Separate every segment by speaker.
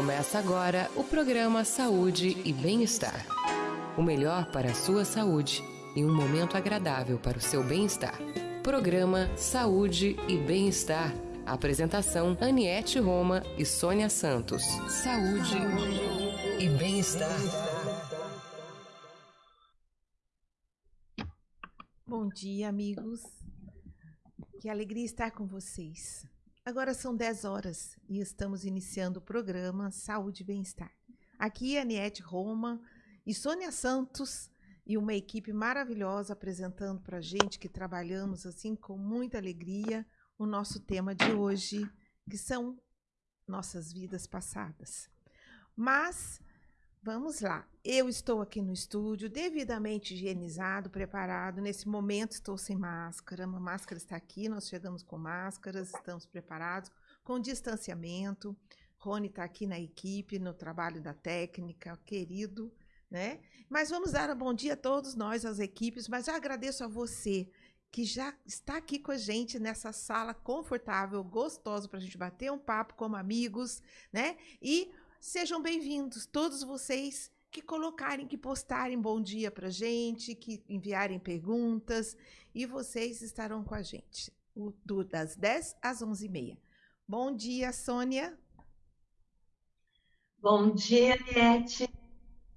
Speaker 1: Começa agora o programa Saúde e Bem-Estar. O melhor para a sua saúde e um momento agradável para o seu bem-estar. Programa Saúde e Bem-Estar. Apresentação Aniete Roma e Sônia Santos. Saúde e Bem-Estar.
Speaker 2: Bom dia, amigos. Que alegria estar com vocês. Agora são 10 horas e estamos iniciando o programa Saúde e Bem-Estar. Aqui é Aniette Roma e Sônia Santos e uma equipe maravilhosa apresentando para a gente que trabalhamos assim com muita alegria o nosso tema de hoje, que são nossas vidas passadas. Mas Vamos lá. Eu estou aqui no estúdio, devidamente higienizado, preparado. Nesse momento estou sem máscara. A máscara está aqui, nós chegamos com máscaras, estamos preparados, com distanciamento. Rony está aqui na equipe, no trabalho da técnica, querido, né? Mas vamos dar um bom dia a todos nós, as equipes, mas já agradeço a você que já está aqui com a gente nessa sala confortável, gostosa para a gente bater um papo como amigos, né? E Sejam bem-vindos, todos vocês que colocarem, que postarem bom dia para gente, que enviarem perguntas, e vocês estarão com a gente o, do, das 10 às 11h30. Bom dia, Sônia.
Speaker 3: Bom dia, Niete.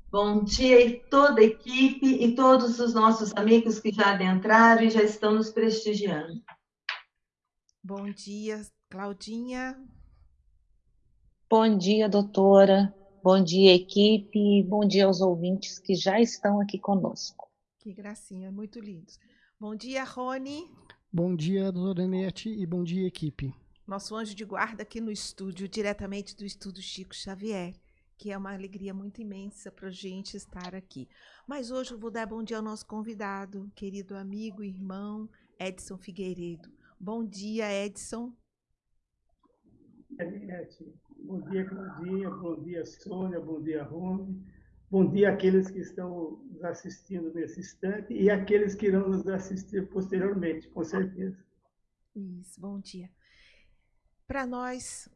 Speaker 3: Bom dia e toda a equipe e todos os nossos amigos que já adentraram e já estão nos prestigiando.
Speaker 2: Bom dia, Claudinha.
Speaker 4: Bom dia, doutora. Bom dia, equipe. Bom dia aos ouvintes que já estão aqui conosco.
Speaker 2: Que gracinha, muito lindos. Bom dia, Rony.
Speaker 5: Bom dia, doutora Nete, e bom dia, equipe.
Speaker 2: Nosso anjo de guarda aqui no estúdio, diretamente do estúdio Chico Xavier, que é uma alegria muito imensa para a gente estar aqui. Mas hoje eu vou dar bom dia ao nosso convidado, querido amigo e irmão, Edson Figueiredo. Bom dia, Edson.
Speaker 6: Nete, Bom dia, Claudinha. Bom dia, Sônia. Bom dia, Rome. Bom dia àqueles que estão nos assistindo nesse instante e àqueles que irão nos assistir posteriormente, com certeza.
Speaker 2: Isso, bom dia. Para nós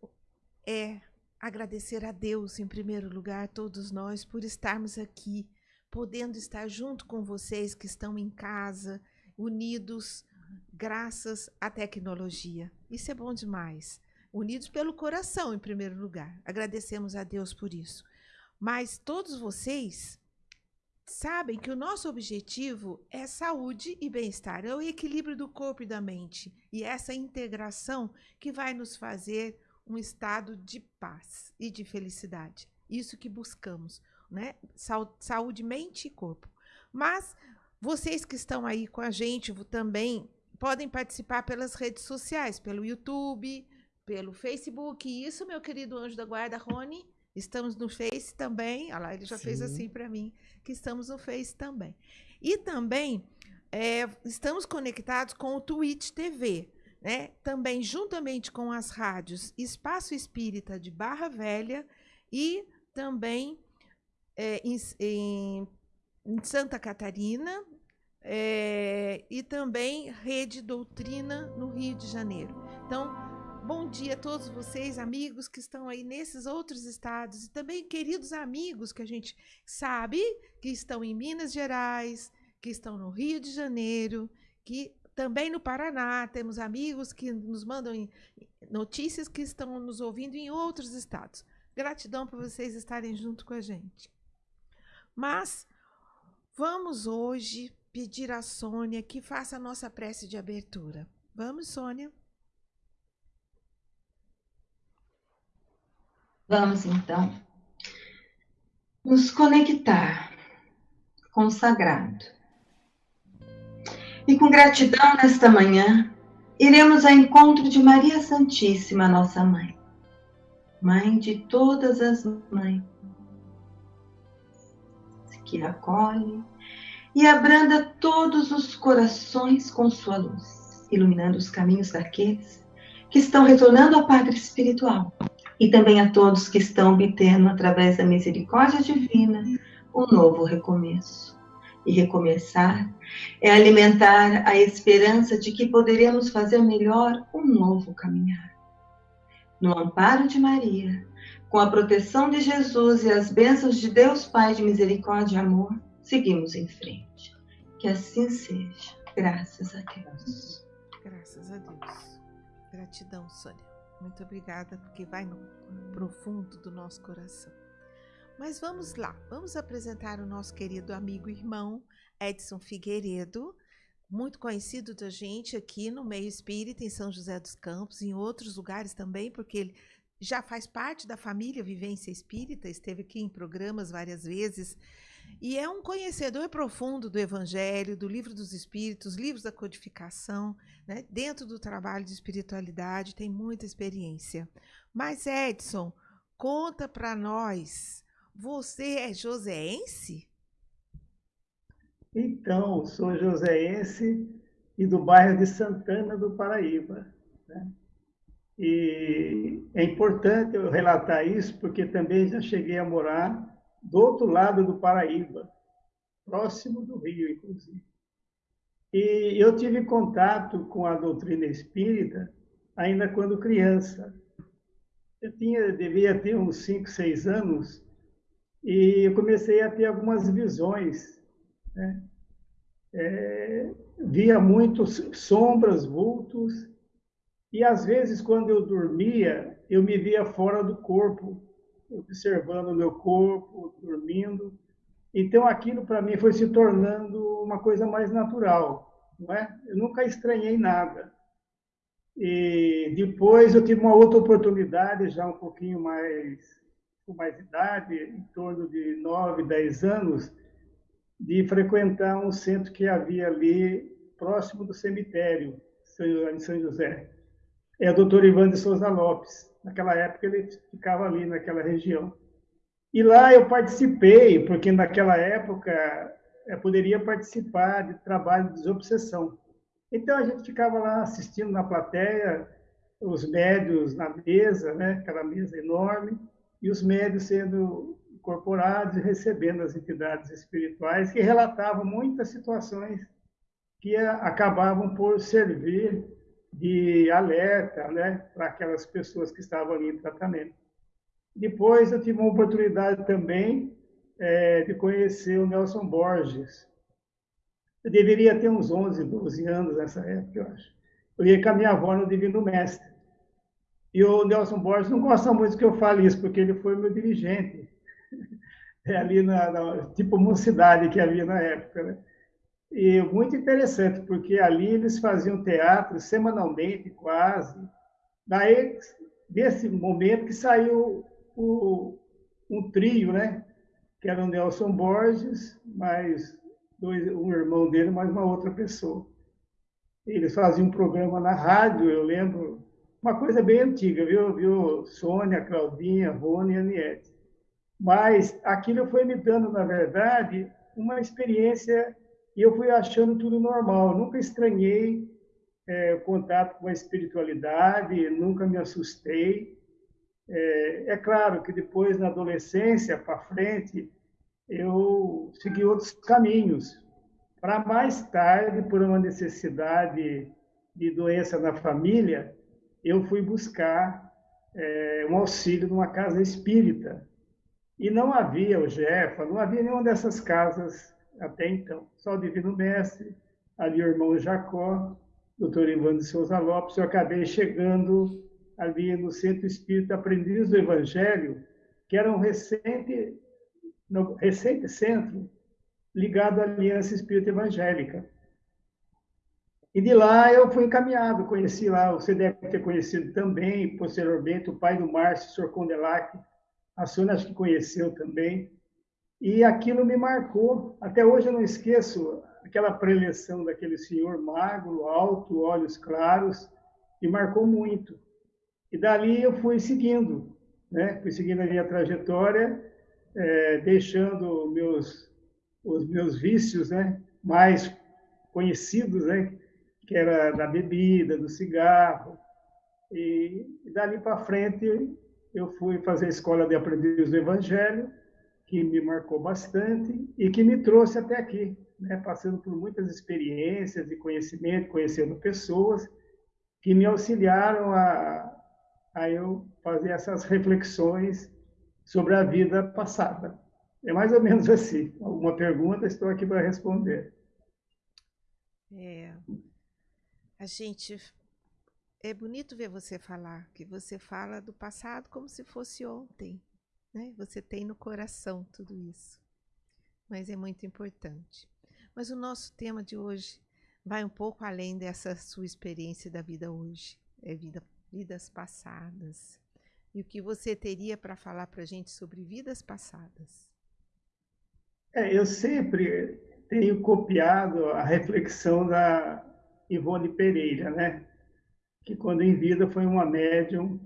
Speaker 2: é agradecer a Deus, em primeiro lugar, todos nós, por estarmos aqui, podendo estar junto com vocês que estão em casa, unidos, graças à tecnologia. Isso é bom demais unidos pelo coração, em primeiro lugar. Agradecemos a Deus por isso. Mas todos vocês sabem que o nosso objetivo é saúde e bem-estar, é o equilíbrio do corpo e da mente. E essa integração que vai nos fazer um estado de paz e de felicidade. Isso que buscamos, né? Saúde, mente e corpo. Mas vocês que estão aí com a gente também podem participar pelas redes sociais, pelo YouTube, pelo Facebook. Isso, meu querido anjo da guarda, Rony. Estamos no Face também. Olha lá, ele já Sim. fez assim para mim, que estamos no Face também. E também é, estamos conectados com o Twitch TV. Né? Também, juntamente com as rádios Espaço Espírita de Barra Velha e também é, em, em, em, Santa Catarina é, e também Rede Doutrina no Rio de Janeiro. Então, Bom dia a todos vocês, amigos que estão aí nesses outros estados e também queridos amigos que a gente sabe que estão em Minas Gerais, que estão no Rio de Janeiro, que também no Paraná temos amigos que nos mandam notícias que estão nos ouvindo em outros estados. Gratidão por vocês estarem junto com a gente. Mas vamos hoje pedir a Sônia que faça a nossa prece de abertura. Vamos, Sônia?
Speaker 3: Vamos então. Nos conectar com o sagrado. E com gratidão nesta manhã, iremos ao encontro de Maria Santíssima, nossa mãe, mãe de todas as mães, que acolhe e abranda todos os corações com sua luz, iluminando os caminhos daqueles que estão retornando ao Padre Espiritual e também a todos que estão obtendo, através da misericórdia divina, um novo recomeço. E recomeçar é alimentar a esperança de que poderemos fazer melhor um novo caminhar. no amparo de Maria, com a proteção de Jesus e as bênçãos de Deus Pai de misericórdia e amor, seguimos em frente. Que assim seja. Graças a Deus.
Speaker 2: Graças a Deus. Gratidão, Sônia. Muito obrigada, porque vai no profundo do nosso coração. Mas vamos lá, vamos apresentar o nosso querido amigo e irmão Edson Figueiredo, muito conhecido da gente aqui no meio espírita, em São José dos Campos, em outros lugares também, porque ele já faz parte da família Vivência Espírita, esteve aqui em programas várias vezes, e é um conhecedor profundo do Evangelho, do Livro dos Espíritos, livros da codificação, né? dentro do trabalho de espiritualidade, tem muita experiência. Mas, Edson, conta para nós, você é joseense?
Speaker 6: Então, sou joseense e do bairro de Santana do Paraíba. Né? E é importante eu relatar isso, porque também já cheguei a morar do outro lado do Paraíba, próximo do Rio, inclusive. E eu tive contato com a doutrina espírita ainda quando criança. Eu tinha, devia ter uns 5, 6 anos, e eu comecei a ter algumas visões né? É, via muitos sombras, vultos, e às vezes, quando eu dormia, eu me via fora do corpo, observando o meu corpo, dormindo. Então, aquilo para mim foi se tornando uma coisa mais natural, não é? Eu nunca estranhei nada. E depois eu tive uma outra oportunidade, já um pouquinho mais, com mais idade, em torno de 9, 10 anos, de frequentar um centro que havia ali próximo do cemitério em São José. É o doutor Ivan de Souza Lopes. Naquela época ele ficava ali naquela região. E lá eu participei, porque naquela época eu é, poderia participar de trabalho de desobsessão. Então a gente ficava lá assistindo na plateia, os médios na mesa, né, aquela mesa enorme, e os médios sendo incorporados e recebendo as entidades espirituais que relatavam muitas situações que acabavam por servir de alerta né, para aquelas pessoas que estavam ali em tratamento. Depois eu tive uma oportunidade também é, de conhecer o Nelson Borges. Eu deveria ter uns 11, 12 anos nessa época, eu acho. Eu ia com a minha avó no Divino Mestre. E o Nelson Borges não gosta muito que eu fale isso, porque ele foi meu dirigente é ali na, na, tipo mocidade que havia na época, né? E muito interessante, porque ali eles faziam teatro semanalmente, quase. Daí, desse momento que saiu o, um trio, né? Que era o Nelson Borges, mais dois, um irmão dele, mais uma outra pessoa. Eles faziam um programa na rádio, eu lembro, uma coisa bem antiga, viu? viu? Sônia, Claudinha, Rony e Aniette. Mas aquilo foi me dando, na verdade, uma experiência e eu fui achando tudo normal. Nunca estranhei é, o contato com a espiritualidade, nunca me assustei. É, é claro que depois, na adolescência, para frente, eu segui outros caminhos. Para mais tarde, por uma necessidade de doença na família, eu fui buscar é, um auxílio numa casa espírita. E não havia o Jefa, não havia nenhuma dessas casas até então. O Divino Mestre, ali o irmão Jacó, doutor Ivan de Souza Lopes. Eu acabei chegando ali no Centro Espírita Aprendiz do Evangelho, que era um recente, no, recente centro ligado à Aliança Espírita Evangélica. E de lá eu fui encaminhado, conheci lá, você deve ter conhecido também, posteriormente, o pai do Márcio, o senhor Condelac, a Sônia acho que conheceu também. E aquilo me marcou. Até hoje eu não esqueço aquela preleção daquele senhor magro, alto, olhos claros, e marcou muito. E dali eu fui seguindo, né? Fui seguindo a minha trajetória, é, deixando meus, os meus vícios, né? Mais conhecidos, né? Que era da bebida, do cigarro. E, e dali para frente eu fui fazer a escola de aprendiz do Evangelho, que me marcou bastante e que me trouxe até aqui, né? passando por muitas experiências de conhecimento, conhecendo pessoas que me auxiliaram a, a eu fazer essas reflexões sobre a vida passada. É mais ou menos assim. Alguma pergunta, estou aqui para responder.
Speaker 2: É, a gente é bonito ver você falar, que você fala do passado como se fosse ontem, né? Você tem no coração tudo isso. Mas é muito importante. Mas o nosso tema de hoje vai um pouco além dessa sua experiência da vida hoje, é vida, vidas passadas. E o que você teria para falar para a gente sobre vidas passadas?
Speaker 6: É, eu sempre tenho copiado a reflexão da Ivone Pereira, né? que quando em vida foi uma médium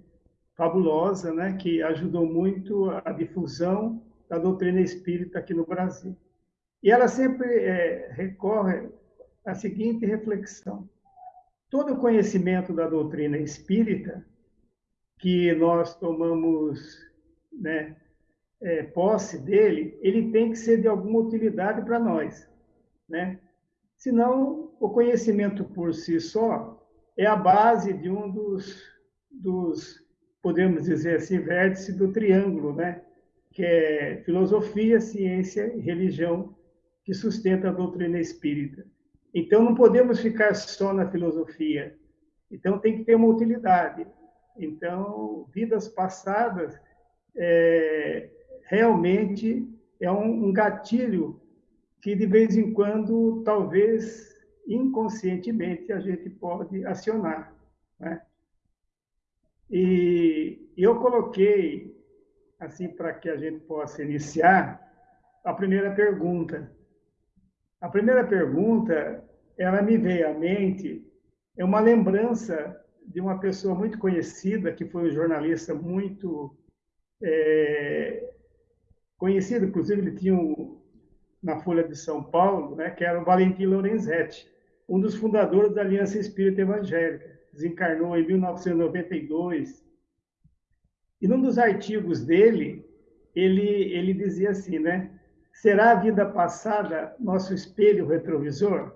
Speaker 6: fabulosa, né? que ajudou muito a difusão da doutrina espírita aqui no Brasil. E ela sempre é, recorre à seguinte reflexão: todo o conhecimento da doutrina espírita que nós tomamos né, é, posse dele, ele tem que ser de alguma utilidade para nós, né? Senão, o conhecimento por si só é a base de um dos, dos podemos dizer assim, vértices do triângulo, né? Que é filosofia, ciência e religião que sustenta a doutrina espírita. Então, não podemos ficar só na filosofia. Então, tem que ter uma utilidade. Então, vidas passadas é, realmente é um, um gatilho que, de vez em quando, talvez inconscientemente, a gente pode acionar. Né? E eu coloquei, assim, para que a gente possa iniciar, a primeira pergunta. A primeira pergunta, ela me veio à mente, é uma lembrança de uma pessoa muito conhecida, que foi um jornalista muito é, conhecido, inclusive ele tinha um, na Folha de São Paulo, né, que era o Valentim Lorenzetti, um dos fundadores da Aliança Espírita Evangélica. Desencarnou em 1992. E num dos artigos dele, ele, ele dizia assim, né? Será a vida passada nosso espelho retrovisor?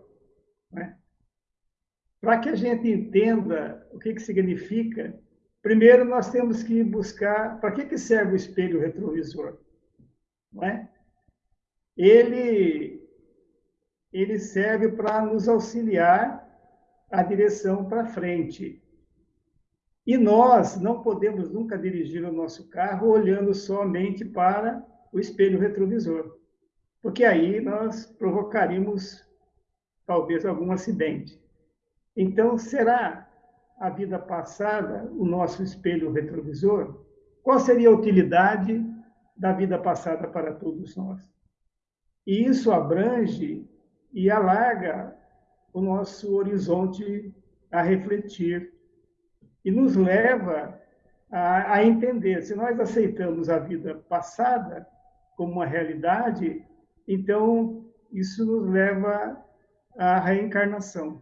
Speaker 6: Né? Para que a gente entenda o que, que significa, primeiro nós temos que buscar para que, que serve o espelho retrovisor. Não é? Ele, ele serve para nos auxiliar a direção para frente. E nós não podemos nunca dirigir o nosso carro olhando somente para o espelho retrovisor, porque aí nós provocaríamos talvez algum acidente. Então, será a vida passada o nosso espelho retrovisor? Qual seria a utilidade da vida passada para todos nós? E isso abrange e alarga o nosso horizonte a refletir e nos leva a, a, entender. Se nós aceitamos a vida passada como uma realidade, então isso nos leva à reencarnação,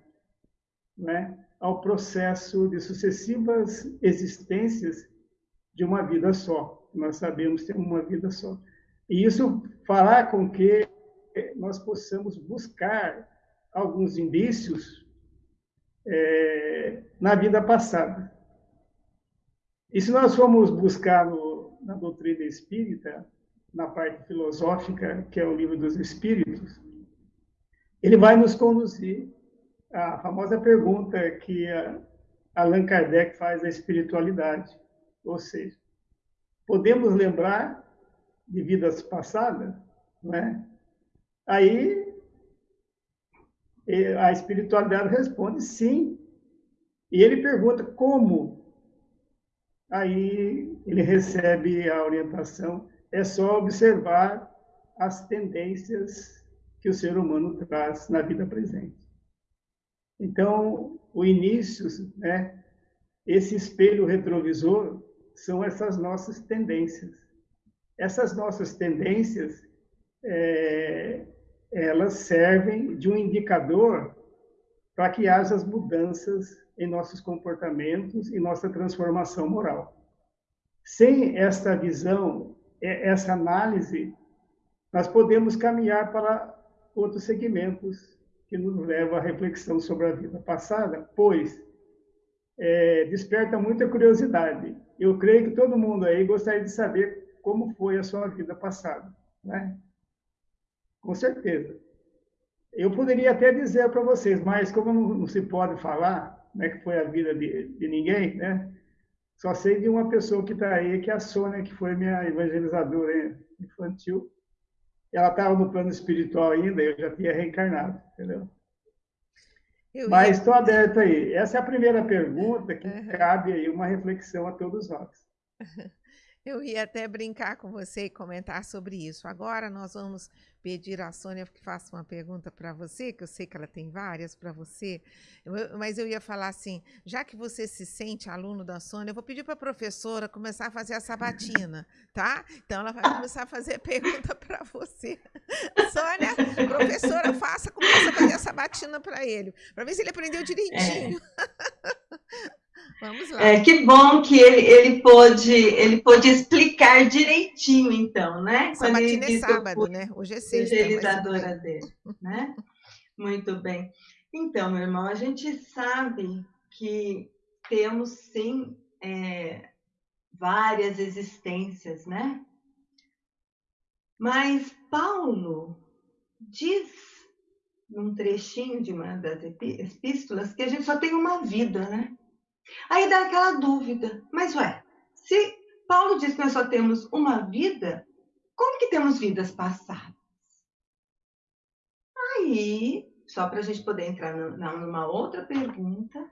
Speaker 6: né? ao processo de sucessivas existências de uma vida só. Nós sabemos ter uma vida só. E isso fará com que nós possamos buscar alguns indícios é, na vida passada. E se nós formos buscar no, na doutrina espírita, na parte filosófica, que é o livro dos Espíritos, ele vai nos conduzir à famosa pergunta que Allan Kardec faz da espiritualidade. Ou seja, podemos lembrar de vidas passadas, não é? Aí a espiritualidade responde sim. E ele pergunta como. Aí ele recebe a orientação. É só observar as tendências que o ser humano traz na vida presente. Então, o início, né, esse espelho retrovisor, são essas nossas tendências. Essas nossas tendências é, elas servem de um indicador para que haja as mudanças em nossos comportamentos e nossa transformação moral. Sem esta visão, essa análise, nós podemos caminhar para outros segmentos que nos levam à reflexão sobre a vida passada, pois é, desperta muita curiosidade. Eu creio que todo mundo aí gostaria de saber como foi a sua vida passada, né? Com certeza. Eu poderia até dizer para vocês, mas como não, não, se pode falar, né, que foi a vida de, de ninguém, né? Só sei de uma pessoa que está aí, que é a Sônia, que foi minha evangelizadora infantil. Ela estava no plano espiritual ainda, eu já tinha reencarnado, entendeu? Eu Mas estou ia... aberto aí. Essa é a primeira pergunta que uhum. cabe aí uma reflexão a todos nós.
Speaker 2: Eu ia até brincar com você e comentar sobre isso. Agora nós vamos pedir à Sônia que faça uma pergunta para você, que eu sei que ela tem várias para você, mas eu ia falar assim: já que você se sente aluno da Sônia, eu vou pedir para a professora começar a fazer a sabatina, tá? Então ela vai começar a fazer pergunta para você. Sônia, professora, faça, começa a fazer a sabatina para ele, para ver se ele aprendeu direitinho.
Speaker 3: É. Vamos lá. É, que bom que ele, ele, pôde, ele pôde explicar direitinho, então, né?
Speaker 2: Quando ele é sábado, né? Hoje é sexta.
Speaker 3: Evangelizadora mas... dele, né? Muito bem. Então, meu irmão, a gente sabe que temos, sim, é, várias existências, né? Mas Paulo diz num trechinho de uma das epístolas que a gente só tem uma vida, né? Aí dá aquela dúvida, mas ué, se Paulo diz que nós só temos uma vida, como que temos vidas passadas? Aí, só para a gente poder entrar numa outra pergunta,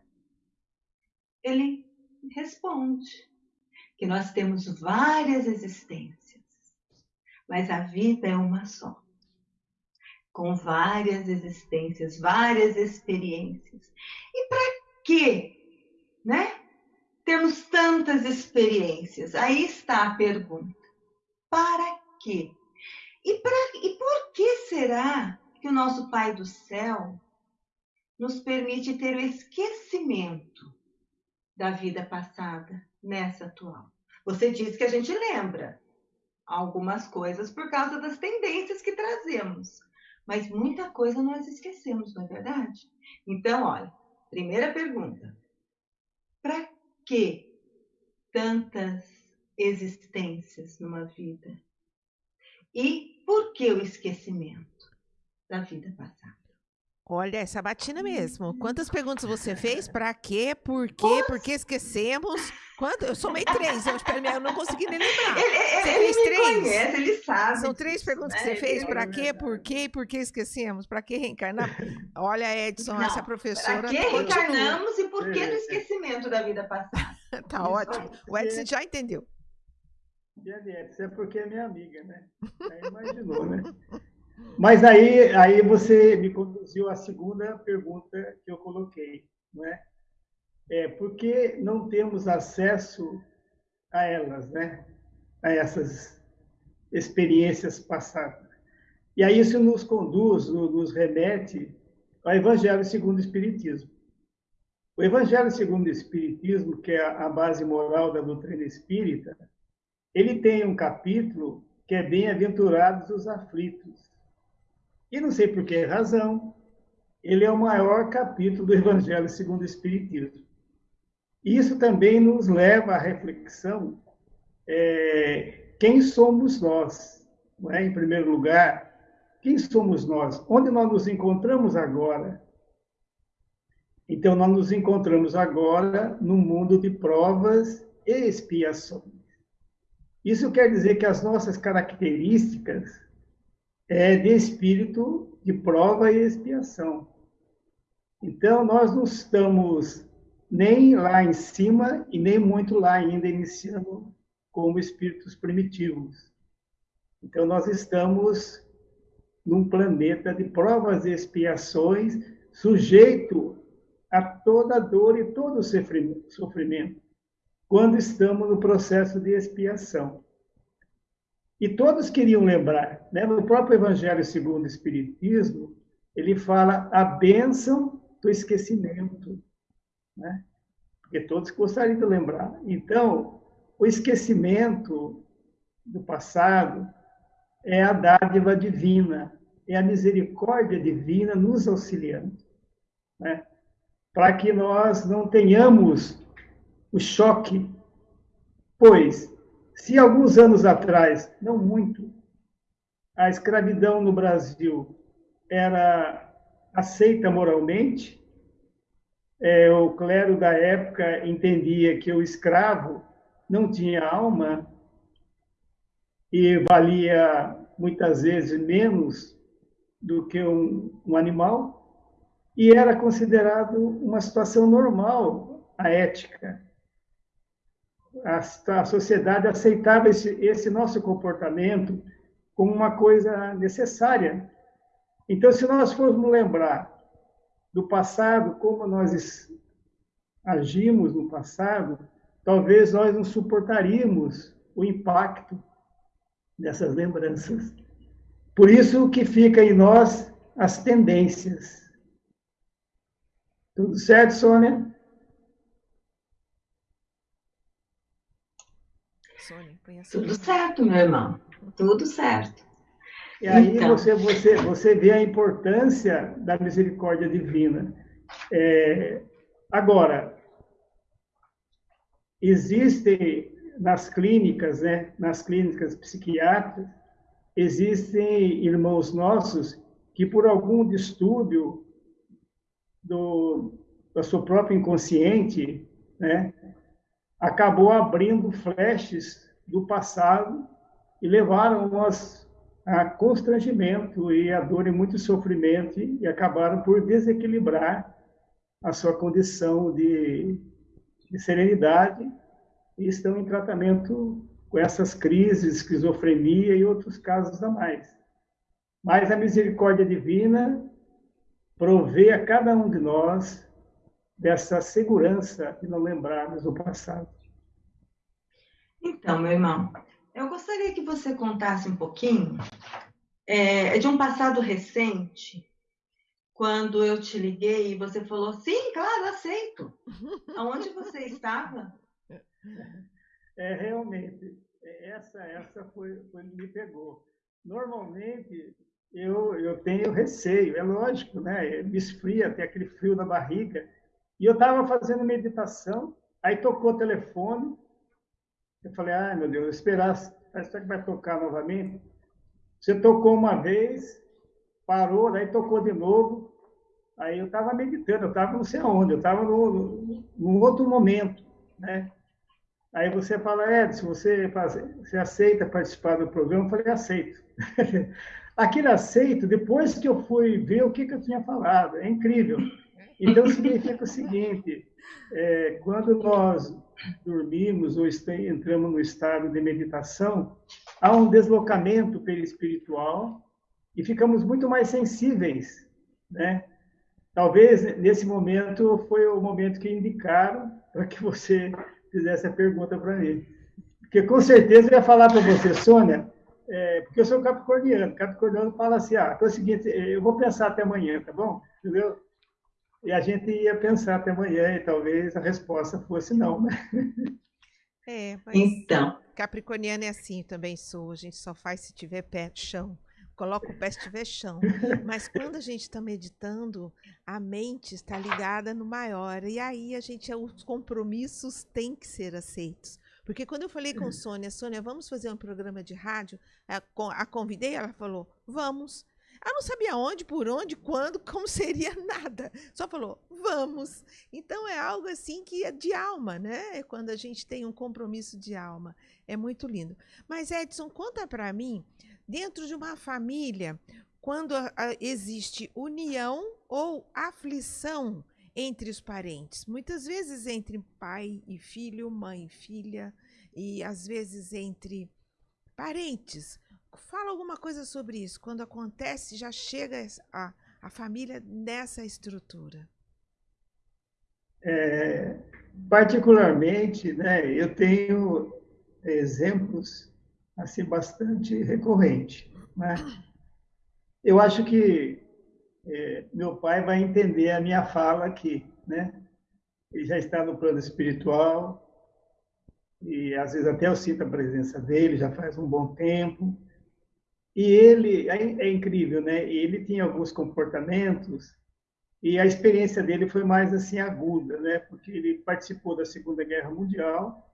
Speaker 3: ele responde que nós temos várias existências, mas a vida é uma só. Com várias existências, várias experiências. E para quê né? Temos tantas experiências. Aí está a pergunta: para quê? E, pra, e por que será que o nosso Pai do céu nos permite ter o esquecimento da vida passada nessa atual? Você diz que a gente lembra algumas coisas por causa das tendências que trazemos, mas muita coisa nós esquecemos, não é verdade? Então, olha, primeira pergunta: para que tantas existências numa vida? E por que o esquecimento da vida passada?
Speaker 2: Olha, essa batina mesmo. Quantas perguntas você fez? Para quê? Por quê? Por que esquecemos? Quanto? Eu somei três. Eu, eu não consegui nem lembrar.
Speaker 3: Ele, ele, você fez três? Conhece, ele sabe.
Speaker 2: São três perguntas que você fez. Para quê? Por quê? Por que esquecemos? Para que reencarnar? Olha, Edson, não, essa professora.
Speaker 3: Para que reencarnamos e por que no esquecimento da vida passada?
Speaker 2: tá ótimo. O Edson já entendeu.
Speaker 6: Edson, é porque é minha amiga, né? Aí imaginou, né? Mas aí, aí você me conduziu à segunda pergunta que eu coloquei, não é? É, por que não temos acesso a elas, né? A essas experiências passadas. E aí isso nos conduz, nos remete ao Evangelho segundo o Espiritismo. O Evangelho segundo o Espiritismo, que é a base moral da doutrina espírita, ele tem um capítulo que é Bem-aventurados os aflitos. E não sei por que razão, ele é o maior capítulo do Evangelho segundo o Espiritismo. Isso também nos leva à reflexão é, quem somos nós, não é? em primeiro lugar, quem somos nós? Onde nós nos encontramos agora? Então, nós nos encontramos agora no mundo de provas e expiações. Isso quer dizer que as nossas características é, de espírito de prova e expiação. Então, nós não estamos nem lá em cima e nem muito lá ainda iniciando como espíritos primitivos. Então, nós estamos num planeta de provas e expiações, sujeito a toda dor e todo sofrimento, quando estamos no processo de expiação. E todos queriam lembrar, né? no próprio Evangelho segundo o Espiritismo, ele fala a bênção do esquecimento, né? porque todos gostariam de lembrar. Então, o esquecimento do passado é a dádiva divina, é a misericórdia divina nos auxiliando. Né? para que nós não tenhamos o choque, pois se alguns anos atrás, não muito, a escravidão no Brasil era aceita moralmente, é, o clero da época entendia que o escravo não tinha alma e valia muitas vezes menos do que um, um animal, e era considerado uma situação normal a ética. A, a sociedade aceitava esse, esse nosso comportamento como uma coisa necessária. Então, se nós formos lembrar do passado, como nós agimos no passado, talvez nós não suportaríamos o impacto dessas lembranças. Por isso que fica em nós as tendências. Tudo certo, Sônia?
Speaker 3: Sônia, Tudo certo, meu irmão. Tudo certo.
Speaker 6: E aí então. você, você, você vê a importância da misericórdia divina. É, agora, existem nas clínicas, né, nas clínicas psiquiátricas, existem irmãos nossos que por algum distúrbio do, do seu próprio inconsciente, né, acabou abrindo flashes do passado e levaram nós a constrangimento e a dor e muito sofrimento e acabaram por desequilibrar a sua condição de, de serenidade e estão em tratamento com essas crises, esquizofrenia e outros casos a mais. Mas a misericórdia divina provê a cada um de nós dessa segurança de não lembrarmos o passado.
Speaker 3: Então, meu irmão, eu gostaria que você contasse um pouquinho é, de um passado recente, quando eu te liguei e você falou, sim, claro, aceito. Aonde você estava?
Speaker 6: É, realmente, essa, essa foi, foi me pegou. Normalmente, eu, eu tenho receio, é lógico, né? Me esfria, tem aquele frio na barriga. E eu estava fazendo meditação, aí tocou o telefone, eu falei, ai meu Deus, esperar, será que vai tocar novamente? Você tocou uma vez, parou, daí tocou de novo, aí eu estava meditando, eu estava não sei aonde, eu estava num outro momento, né? Aí você fala, Edson, você, você aceita participar do programa? Eu falei, aceito. Aquele aceito, depois que eu fui ver o que, que eu tinha falado, é incrível. Então, significa o seguinte, é, quando nós dormimos ou entramos no estado de meditação, há um deslocamento perispiritual e ficamos muito mais sensíveis, né? Talvez nesse momento foi o momento que indicaram para que você fizesse a pergunta para mim. Porque com certeza eu ia falar para você, Sônia, é, porque eu sou capricorniano. Capricorniano fala assim, ah, então é o seguinte, eu vou pensar até amanhã, tá bom? Entendeu? E a gente ia pensar até amanhã e talvez a resposta fosse não, né?
Speaker 2: É, mas então. Capricorniano é assim, também sou. A gente só faz se tiver pé chão. Coloca o pé se tiver chão. Mas quando a gente está meditando, a mente está ligada no maior. E aí a gente, os compromissos têm que ser aceitos. Porque quando eu falei com Sônia, Sônia, vamos fazer um programa de rádio, a, a convidei, ela falou, vamos. Ela não sabia onde, por onde, quando, como seria nada. Só falou, vamos. Então é algo assim que é de alma, né? É quando a gente tem um compromisso de alma. É muito lindo. Mas, Edson, conta para mim, dentro de uma família, quando a, a, existe união ou aflição entre os parentes, muitas vezes entre pai e filho, mãe e filha, e às vezes entre parentes. Fala alguma coisa sobre isso. Quando acontece, já chega a, a família nessa estrutura.
Speaker 6: É, particularmente, né, eu tenho exemplos assim bastante recorrentes. Né? Eu acho que é, meu pai vai entender a minha fala aqui, né? Ele já está no plano espiritual e às vezes até eu sinto a presença dele já faz um bom tempo. E ele, é, é incrível, né? Ele tinha alguns comportamentos e a experiência dele foi mais assim aguda, né? Porque ele participou da Segunda Guerra Mundial,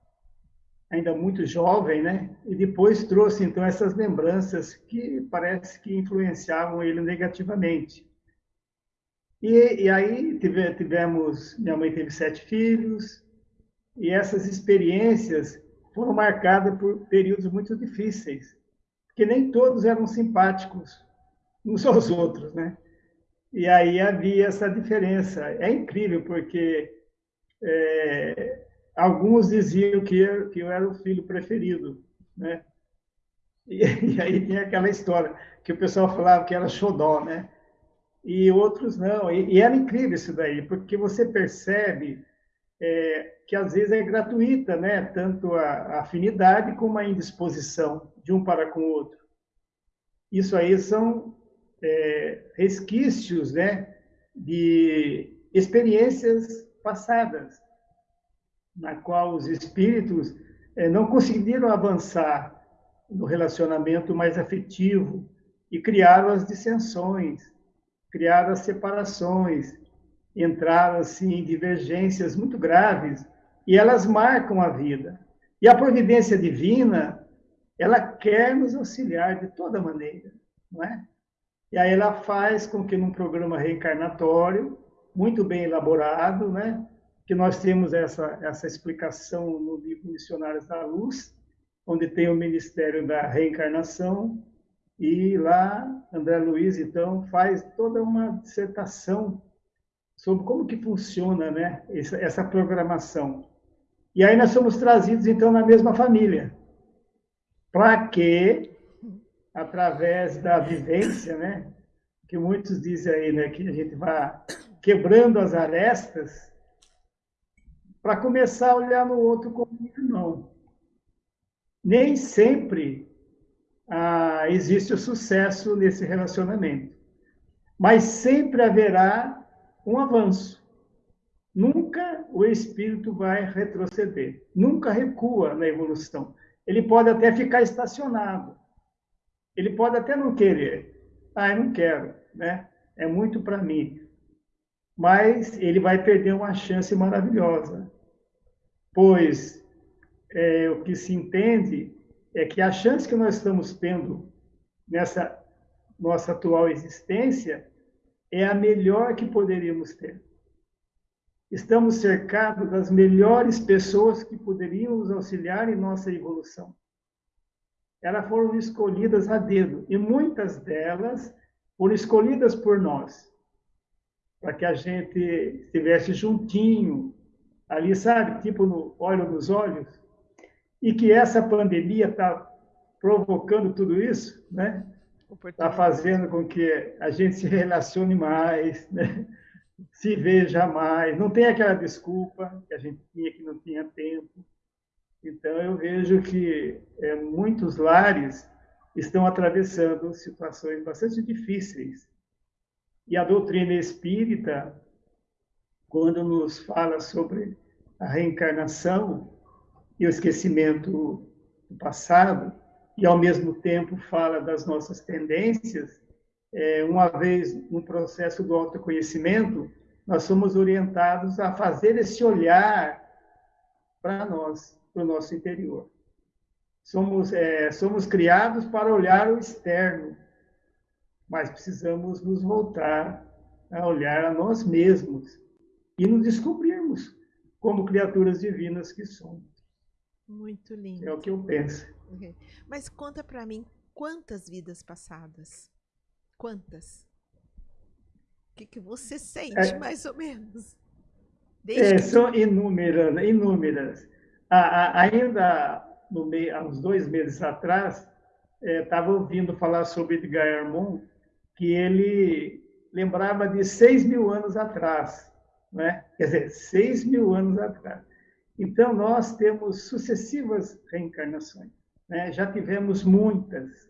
Speaker 6: ainda muito jovem, né? E depois trouxe então essas lembranças que parece que influenciavam ele negativamente. E, e aí tive, tivemos, minha mãe teve sete filhos, e essas experiências foram marcadas por períodos muito difíceis, porque nem todos eram simpáticos uns aos outros, né? E aí havia essa diferença. É incrível, porque é, alguns diziam que eu, que eu era o filho preferido, né? E, e, aí tem aquela história que o pessoal falava que era xodó, né? E outros não. E, e era incrível isso daí, porque você percebe é, que às vezes é gratuita, né? Tanto a, a afinidade como a indisposição de um para com o outro. Isso aí são é, resquícios né, de experiências passadas, na qual os espíritos é, não conseguiram avançar no relacionamento mais afetivo e criaram as dissensões, criaram as separações, entraram assim, em divergências muito graves e elas marcam a vida. E a providência divina, ela quer nos auxiliar de toda maneira, não é? E aí ela faz com que num programa reencarnatório, muito bem elaborado, né, que nós temos essa, essa explicação no livro Missionários da Luz, onde tem o Ministério da Reencarnação, e lá André Luiz, então, faz toda uma dissertação sobre como que funciona né, essa, essa programação. E aí nós somos trazidos, então, na mesma família, para que através da vivência, né? Que muitos dizem aí, né? Que a gente vai quebrando as arestas para começar a olhar no outro como irmão. Nem sempre ah, existe o sucesso nesse relacionamento, mas sempre haverá um avanço. Nunca o espírito vai retroceder, nunca recua na evolução. Ele pode até ficar estacionado, ele pode até não querer. Ah, eu não quero, né? É muito para mim. Mas ele vai perder uma chance maravilhosa. Pois é, o que se entende é que a chance que nós estamos tendo nessa nossa atual existência é a melhor que poderíamos ter. Estamos cercados das melhores pessoas que poderiam nos auxiliar em nossa evolução elas foram escolhidas a dedo, e muitas delas foram escolhidas por nós, para que a gente estivesse juntinho, ali, sabe, tipo no olho nos olhos, e que essa pandemia está provocando tudo isso, né? Está fazendo com que a gente se relacione mais, né? se veja mais, não tem aquela desculpa que a gente tinha que não tinha tempo. Então, eu vejo que é, muitos lares estão atravessando situações bastante difíceis. E a doutrina espírita, quando nos fala sobre a reencarnação e o esquecimento do passado, e ao mesmo tempo fala das nossas tendências, é, uma vez no processo do autoconhecimento, nós somos orientados a fazer esse olhar para nós para o nosso interior. Somos, é, somos criados para olhar o externo, mas precisamos nos voltar a olhar a nós mesmos e nos descobrirmos como criaturas divinas que somos.
Speaker 2: Muito lindo.
Speaker 6: É o que eu penso.
Speaker 2: Mas conta para mim quantas vidas passadas? Quantas? O que, que você sente, é, mais ou menos?
Speaker 6: É, são inúmeras, inúmeras ainda no meio, há uns dois meses atrás, estava é, ouvindo falar sobre Edgar Armand, que ele lembrava de seis mil anos atrás, né? quer dizer, seis mil anos atrás. Então, nós temos sucessivas reencarnações, né? já tivemos muitas.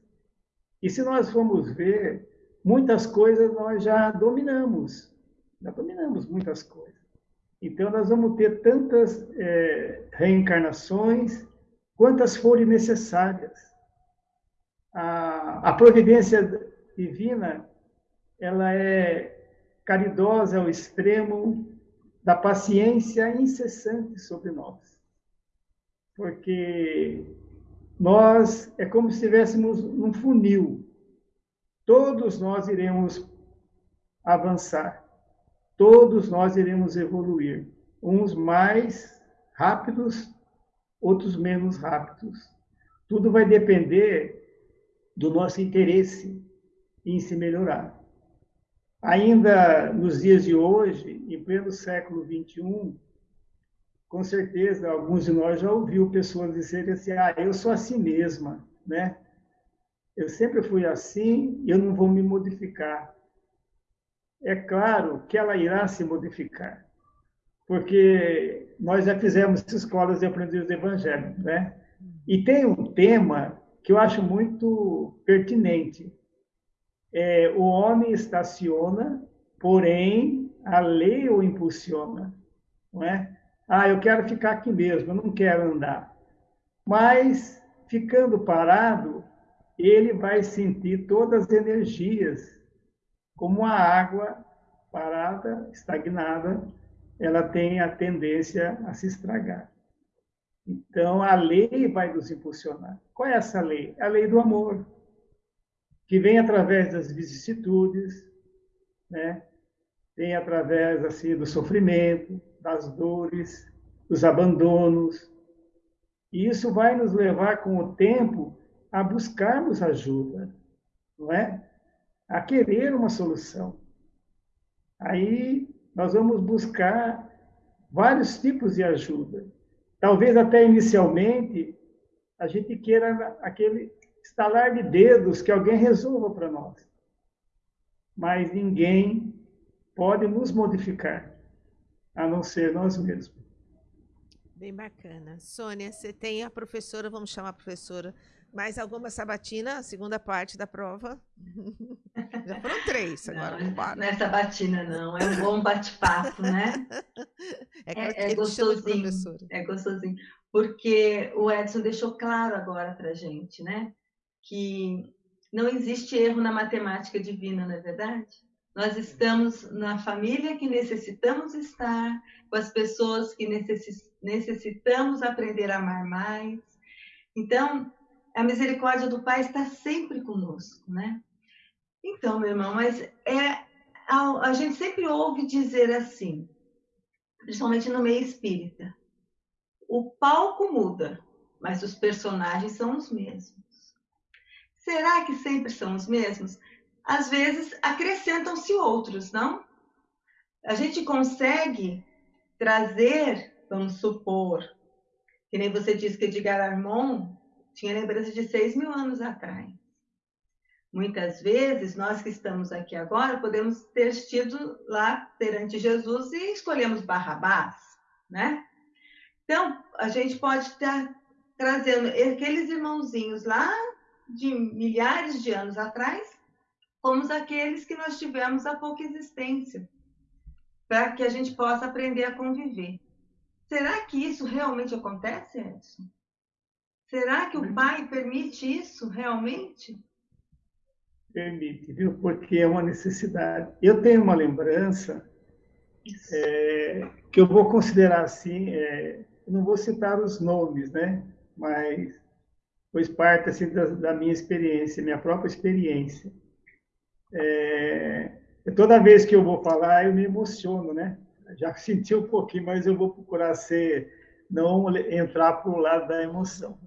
Speaker 6: E se nós formos ver, muitas coisas nós já dominamos, já dominamos muitas coisas. Então, nós vamos ter tantas é, reencarnações quantas forem necessárias. A, a providência divina, ela é caridosa ao extremo da paciência incessante sobre nós. Porque nós é como se estivéssemos num funil. Todos nós iremos avançar. Todos nós iremos evoluir. Uns mais rápidos, outros menos rápidos. Tudo vai depender do nosso interesse em se melhorar. Ainda nos dias de hoje, em pleno século XXI, com certeza alguns de nós já ouviu pessoas dizerem assim: ah, eu sou assim mesma, né? Eu sempre fui assim, eu não vou me modificar. É claro que ela irá se modificar, porque nós já fizemos escolas de aprendizes do Evangelho, né? E tem um tema que eu acho muito pertinente, é, o homem estaciona, porém a lei o impulsiona, não é? Ah, eu quero ficar aqui mesmo, eu não quero andar. Mas ficando parado, ele vai sentir todas as energias, como a água parada, estagnada, ela tem a tendência a se estragar. Então, a lei vai nos impulsionar. Qual é essa lei? A lei do amor que vem através das vicissitudes, né? Vem através assim do sofrimento, das dores, dos abandonos. E isso vai nos levar com o tempo a buscarmos ajuda, não é? A querer uma solução. Aí nós vamos buscar vários tipos de ajuda. Talvez até inicialmente a gente queira aquele estalar de dedos que alguém resolva para nós. Mas ninguém pode nos modificar, a não ser nós mesmos.
Speaker 2: Bem bacana. Sônia, você tem a professora, vamos chamar a professora, mais alguma sabatina, a segunda parte da prova? Já foram três agora.
Speaker 3: Não, não é sabatina, não. É um bom bate-papo, né?
Speaker 2: É, é, é gostosinho.
Speaker 3: É gostosinho. Porque o Edson deixou claro agora para gente, né? que não existe erro na matemática divina, não é verdade? Nós estamos na família que necessitamos estar, com as pessoas que necessitamos aprender a amar mais. Então, a misericórdia do Pai está sempre conosco, né? Então, meu irmão, mas é a, a gente sempre ouve dizer assim, principalmente no meio espírita, o palco muda, mas os personagens são os mesmos. Será que sempre são os mesmos? Às vezes acrescentam-se outros, não? A gente consegue trazer, vamos supor, que nem você disse que Edgar Armand tinha lembrança de seis mil anos atrás. Muitas vezes, nós que estamos aqui agora, podemos ter estido lá perante Jesus e escolhemos Barrabás, né? Então, a gente pode estar trazendo aqueles irmãozinhos lá de milhares de anos atrás, como aqueles que nós tivemos há pouca existência, para que a gente possa aprender a conviver. Será que isso realmente acontece, Edson? Será que o pai permite isso realmente?
Speaker 6: Permite, viu? Porque é uma necessidade. Eu tenho uma lembrança é, que eu vou considerar assim, é, não vou citar os nomes, né? Mas pois parte assim, da, da, minha experiência, minha própria experiência. É, toda vez que eu vou falar, eu me emociono, né? Já senti um pouquinho, mas eu vou procurar ser, não entrar para o lado da emoção.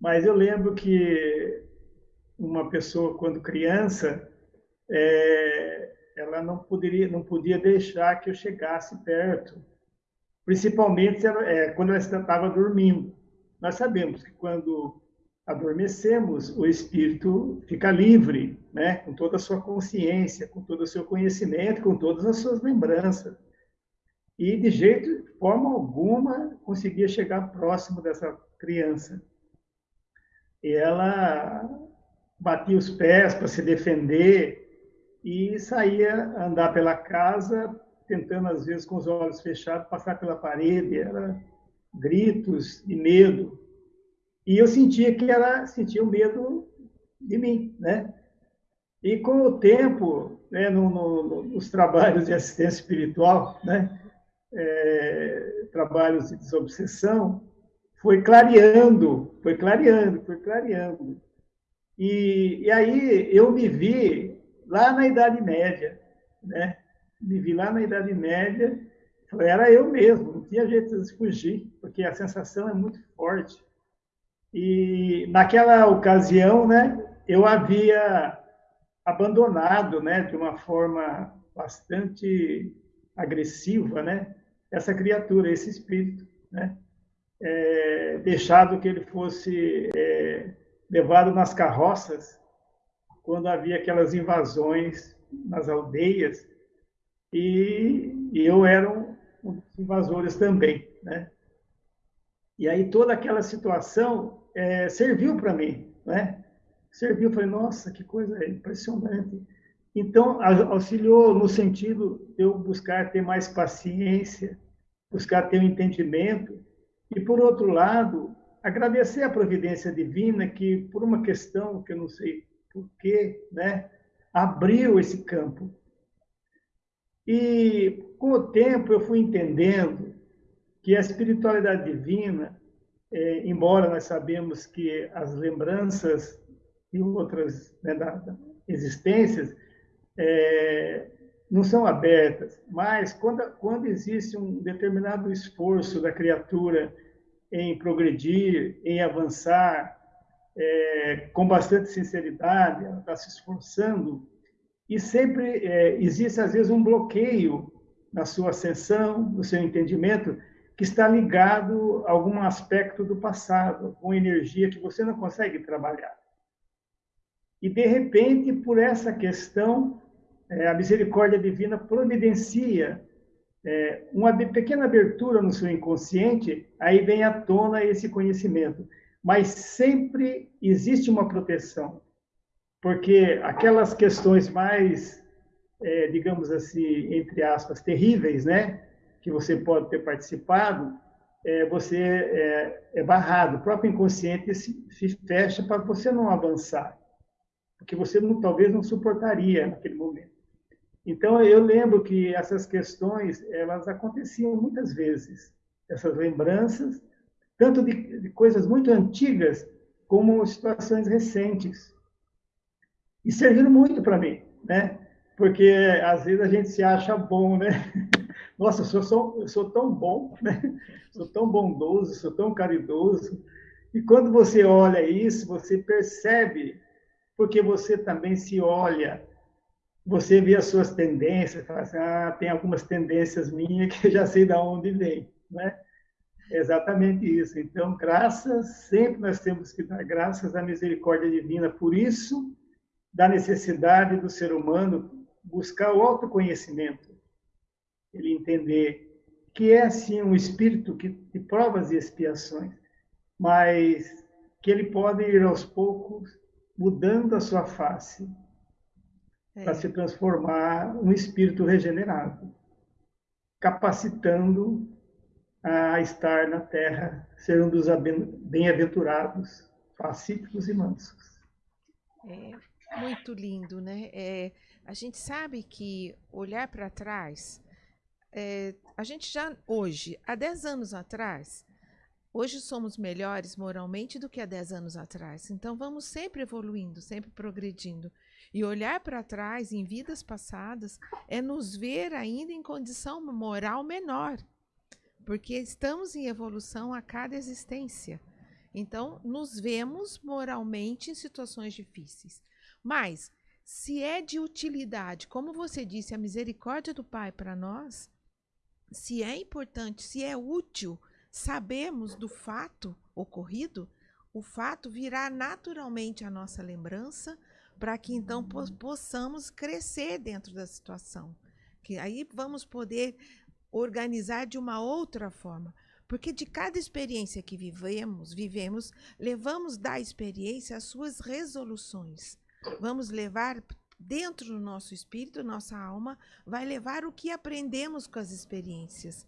Speaker 6: Mas eu lembro que uma pessoa, quando criança, é, ela não poderia, não podia deixar que eu chegasse perto, principalmente é, quando ela estava dormindo. Nós sabemos que quando adormecemos, o espírito fica livre, né? com toda a sua consciência, com todo o seu conhecimento, com todas as suas lembranças. E de jeito, de forma alguma, conseguia chegar próximo dessa criança. E ela batia os pés para se defender e saía andar pela casa, tentando às vezes com os olhos fechados passar pela parede, era gritos de medo. E eu sentia que ela sentia o medo de mim, né? E com o tempo, né, no, no, nos trabalhos de assistência espiritual, né, é, trabalhos de desobsessão, foi clareando, foi clareando, foi clareando. E, e aí eu me vi lá na Idade Média, né? Me vi lá na Idade Média, era eu mesmo, não tinha jeito de fugir, porque a sensação é muito forte. E naquela ocasião, né, eu havia abandonado, né, de uma forma bastante agressiva, né, essa criatura, esse espírito, né, é, deixado que ele fosse é, levado nas carroças quando havia aquelas invasões nas aldeias e, e eu era um, um dos invasores também, né? E aí toda aquela situação é, serviu para mim, né? Serviu, falei, nossa, que coisa impressionante. Então, auxiliou no sentido de eu buscar ter mais paciência, buscar ter um entendimento, e, por outro lado, agradecer a providência divina que, por uma questão que eu não sei porquê, né, abriu esse campo. E, com o tempo, eu fui entendendo que a espiritualidade divina, é, embora nós sabemos que as lembranças e outras né, da, da existências é, não são abertas, mas quando, quando existe um determinado esforço da criatura em progredir, em avançar, é, com bastante sinceridade, ela está se esforçando, e sempre é, existe, às vezes, um bloqueio na sua ascensão, no seu entendimento, que está ligado a algum aspecto do passado, alguma energia que você não consegue trabalhar. E, de repente, por essa questão, é, a misericórdia divina providencia é, uma pequena abertura no seu inconsciente, aí vem à tona esse conhecimento. Mas sempre existe uma proteção, porque aquelas questões mais, é, digamos assim, entre aspas, terríveis, né, que você pode ter participado, é, você é, é, barrado. O próprio inconsciente se, se fecha para você não avançar, porque você não, talvez não suportaria naquele momento. Então, eu lembro que essas questões, elas aconteciam muitas vezes, essas lembranças, tanto de, de coisas muito antigas, como situações recentes. E serviram muito para mim, né? Porque, às vezes, a gente se acha bom, né? Nossa, eu sou, sou tão bom, né? Sou tão bondoso, sou tão caridoso. E quando você olha isso, você percebe, porque você também se olha você vê as suas tendências, fala assim, ah, tem algumas tendências minhas que eu já sei de onde vem, né? É exatamente isso. Então, graças, sempre nós temos que dar graças à misericórdia divina. Por isso, da necessidade do ser humano buscar o autoconhecimento. Ele entender que é, sim, um espírito que, de provas e expiações, mas que ele pode ir aos poucos mudando a sua face, é. para se transformar um espírito regenerado, capacitando a estar na terra, ser um dos bem-aventurados, pacíficos e mansos.
Speaker 2: É muito lindo, né? É, a gente sabe que olhar para trás, é, a gente já hoje, há 10 anos atrás, hoje somos melhores moralmente do que há 10 anos atrás. Então vamos sempre evoluindo, sempre progredindo. E olhar para trás em vidas passadas é nos ver ainda em condição moral menor, porque estamos em evolução a cada existência. Então, nos vemos moralmente em situações difíceis. Mas, se é de utilidade, como você disse, a misericórdia do Pai para nós, se é importante, se é útil sabermos do fato ocorrido, o fato virá naturalmente à nossa lembrança, para que então possamos crescer dentro da situação. Que aí vamos poder organizar de uma outra forma. Porque de cada experiência que vivemos, vivemos, levamos da experiência as suas resoluções. Vamos levar dentro do nosso espírito, nossa alma, vai levar o que aprendemos com as experiências.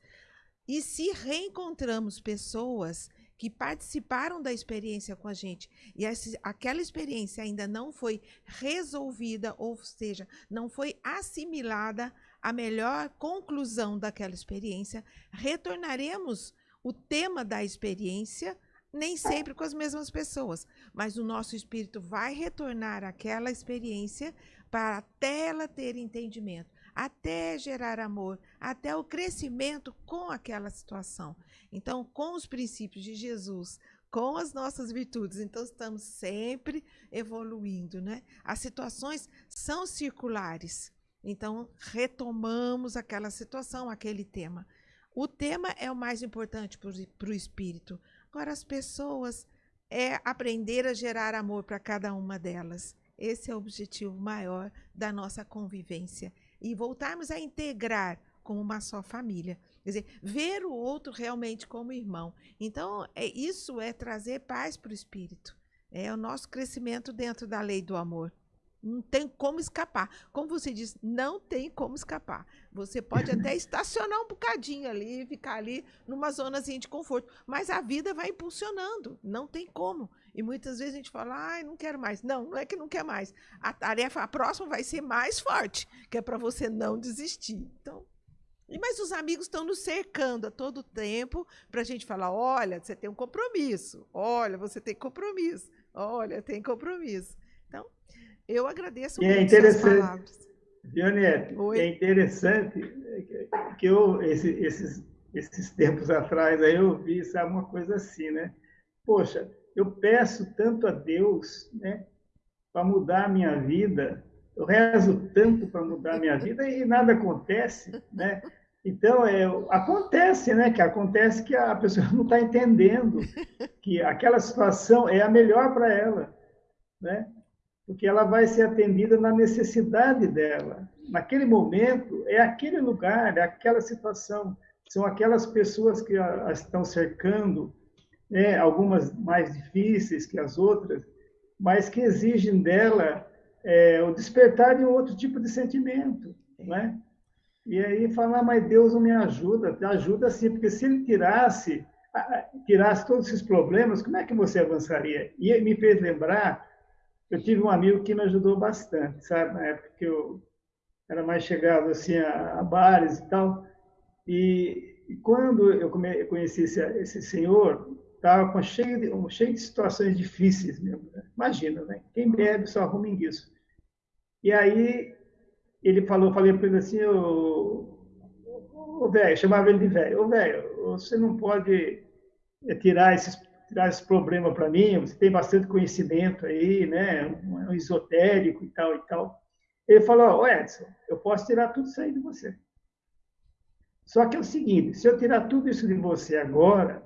Speaker 2: E se reencontramos pessoas que participaram da experiência com a gente e essa, aquela experiência ainda não foi resolvida, ou seja, não foi assimilada a melhor conclusão daquela experiência, retornaremos o tema da experiência nem sempre com as mesmas pessoas, mas o nosso espírito vai retornar àquela experiência para até ela ter entendimento, até gerar amor, até o crescimento com aquela situação. Então, com os princípios de Jesus, com as nossas virtudes, então estamos sempre evoluindo, né? As situações são circulares. Então, retomamos aquela situação, aquele tema. O tema é o mais importante para o espírito. Agora, as pessoas é aprender a gerar amor para cada uma delas. Esse é o objetivo maior da nossa convivência. E voltarmos a integrar como uma só família. Quer dizer, ver o outro realmente como irmão. Então, é, isso é trazer paz para o espírito. É o nosso crescimento dentro da lei do amor. Não tem como escapar. Como você diz, não tem como escapar. Você pode até estacionar um bocadinho ali, ficar ali numa zonazinha de conforto, mas a vida vai impulsionando, não tem como. E muitas vezes a gente fala, ai, não quero mais. Não, não é que não quer mais. A tarefa, a próxima vai ser mais forte, que é para você não desistir. Então, mas os amigos estão nos cercando a todo tempo para a gente falar: olha, você tem um compromisso, olha, você tem compromisso, olha, tem compromisso. Então, eu agradeço
Speaker 6: e é
Speaker 2: muito é interessante, palavras.
Speaker 6: Dionete, é interessante que eu, esse, esses, esses tempos atrás, aí eu vi, sabe, uma coisa assim, né? Poxa, eu peço tanto a Deus, né, para mudar a minha vida, eu rezo tanto para mudar a minha vida e nada acontece, né? Então, é, acontece, né? Que acontece que a pessoa não está entendendo que aquela situação é a melhor para ela, né? porque ela vai ser atendida na necessidade dela. Naquele momento, é aquele lugar, é aquela situação, são aquelas pessoas que a, a estão cercando, né? algumas mais difíceis que as outras, mas que exigem dela é, o despertar de um outro tipo de sentimento, né? E aí falar, mas Deus não me ajuda, ajuda sim, porque se ele tirasse, tirasse todos esses problemas, como é que você avançaria? E me fez lembrar eu tive um amigo que me ajudou bastante, sabe? Na época que eu era mais chegado assim a, a bares e tal. E, e quando eu, come, eu conheci esse, esse senhor, estava cheio de, cheio de situações difíceis mesmo. Né? Imagina, né? Quem bebe só arruma isso. E aí ele falou, falei para ele assim, ô, ô velho, chamava ele de velho, ô velho, você não pode é, tirar esses tirar esse problema para mim, você tem bastante conhecimento aí, né, um, um esotérico e tal e tal. Ele falou, oh, Edson, eu posso tirar tudo isso aí de você. Só que é o seguinte, se eu tirar tudo isso de você agora,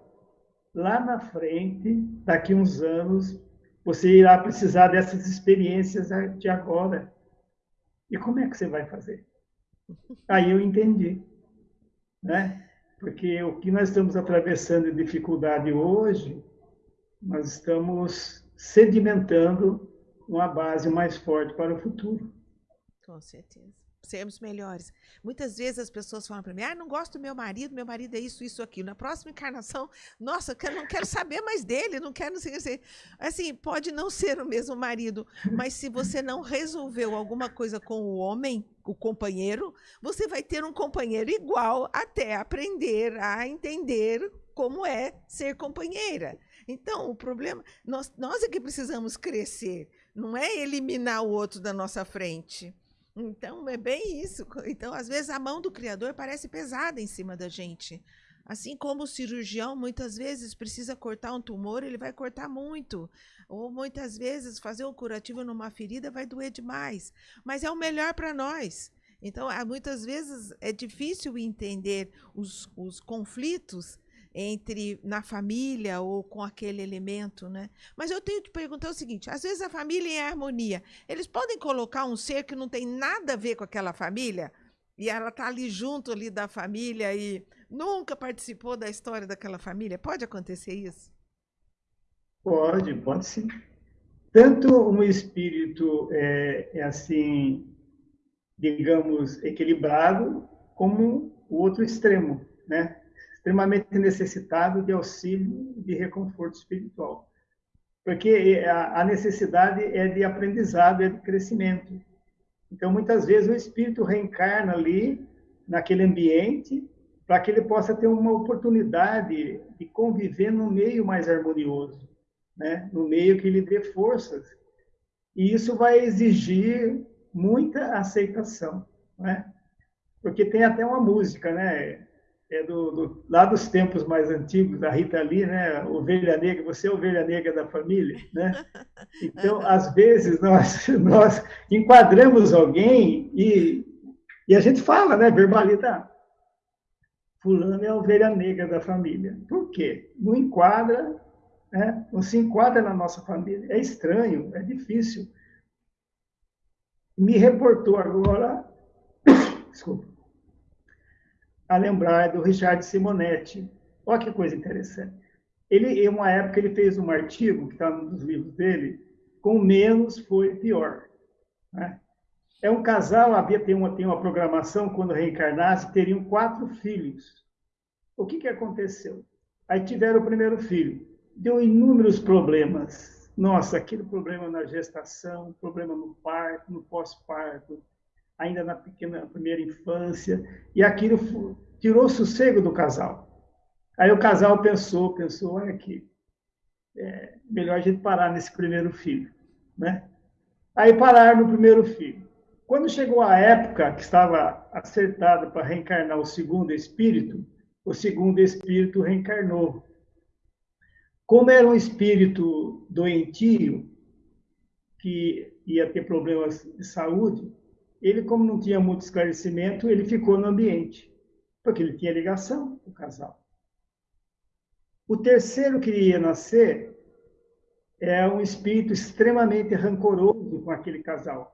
Speaker 6: lá na frente, daqui uns anos, você irá precisar dessas experiências de agora. E como é que você vai fazer? Aí eu entendi, né? Porque o que nós estamos atravessando de dificuldade hoje nós estamos sedimentando uma base mais forte para o futuro.
Speaker 2: Com certeza. Sermos melhores. Muitas vezes as pessoas falam para mim: ah, não gosto do meu marido, meu marido é isso, isso, aquilo. Na próxima encarnação, nossa, eu não quero saber mais dele, não quero. Assim, pode não ser o mesmo marido, mas se você não resolveu alguma coisa com o homem, o companheiro, você vai ter um companheiro igual até aprender a entender como é ser companheira. Então, o problema, nós, nós é que precisamos crescer, não é eliminar o outro da nossa frente. Então, é bem isso. Então, às vezes, a mão do Criador parece pesada em cima da gente. Assim como o cirurgião muitas vezes precisa cortar um tumor, ele vai cortar muito. Ou muitas vezes fazer um curativo numa ferida vai doer demais. Mas é o melhor para nós. Então, muitas vezes é difícil entender os, os conflitos entre na família ou com aquele elemento, né? Mas eu tenho que perguntar o seguinte: às vezes a família é em harmonia, eles podem colocar um ser que não tem nada a ver com aquela família e ela tá ali junto ali da família e nunca participou da história daquela família? Pode acontecer isso?
Speaker 6: Pode, pode sim. Tanto um espírito é, é assim, digamos, equilibrado, como o outro extremo, né? Extremamente necessitado de auxílio, de reconforto espiritual. Porque a necessidade é de aprendizado, é de crescimento. Então, muitas vezes, o espírito reencarna ali, naquele ambiente, para que ele possa ter uma oportunidade de conviver num meio mais harmonioso, né? no meio que lhe dê forças. E isso vai exigir muita aceitação, né? porque tem até uma música, né? É do, do, lá dos tempos mais antigos, da Rita Lee, né? Ovelha negra, você é ovelha negra da família, né? Então, às vezes, nós, nós enquadramos alguém e, e a gente fala, né? Verbaliza, fulano é a ovelha negra da família. Por quê? Não enquadra, né? não se enquadra na nossa família. É estranho, é difícil. Me reportou agora, desculpa, a lembrar do Richard Simonetti. Olha que coisa interessante. Ele, em uma época, ele fez um artigo, que está nos livros dele, com menos foi pior. Né? É um casal, havia tem uma, tem uma programação, quando reencarnasse, teriam quatro filhos. O que, que aconteceu? Aí tiveram o primeiro filho. Deu inúmeros problemas. Nossa, aquele problema na gestação, problema no parto, no pós-parto, ainda na pequena primeira infância. E aquilo tirou o sossego do casal. Aí o casal pensou, pensou, olha aqui, é melhor a gente parar nesse primeiro filho, né? Aí pararam no primeiro filho. Quando chegou a época que estava acertada para reencarnar o segundo espírito, o segundo espírito reencarnou. Como era um espírito doentio, que ia ter problemas de saúde, ele, como não tinha muito esclarecimento, ele ficou no ambiente, porque ele tinha ligação com o casal. O terceiro que ia nascer é um espírito extremamente rancoroso com aquele casal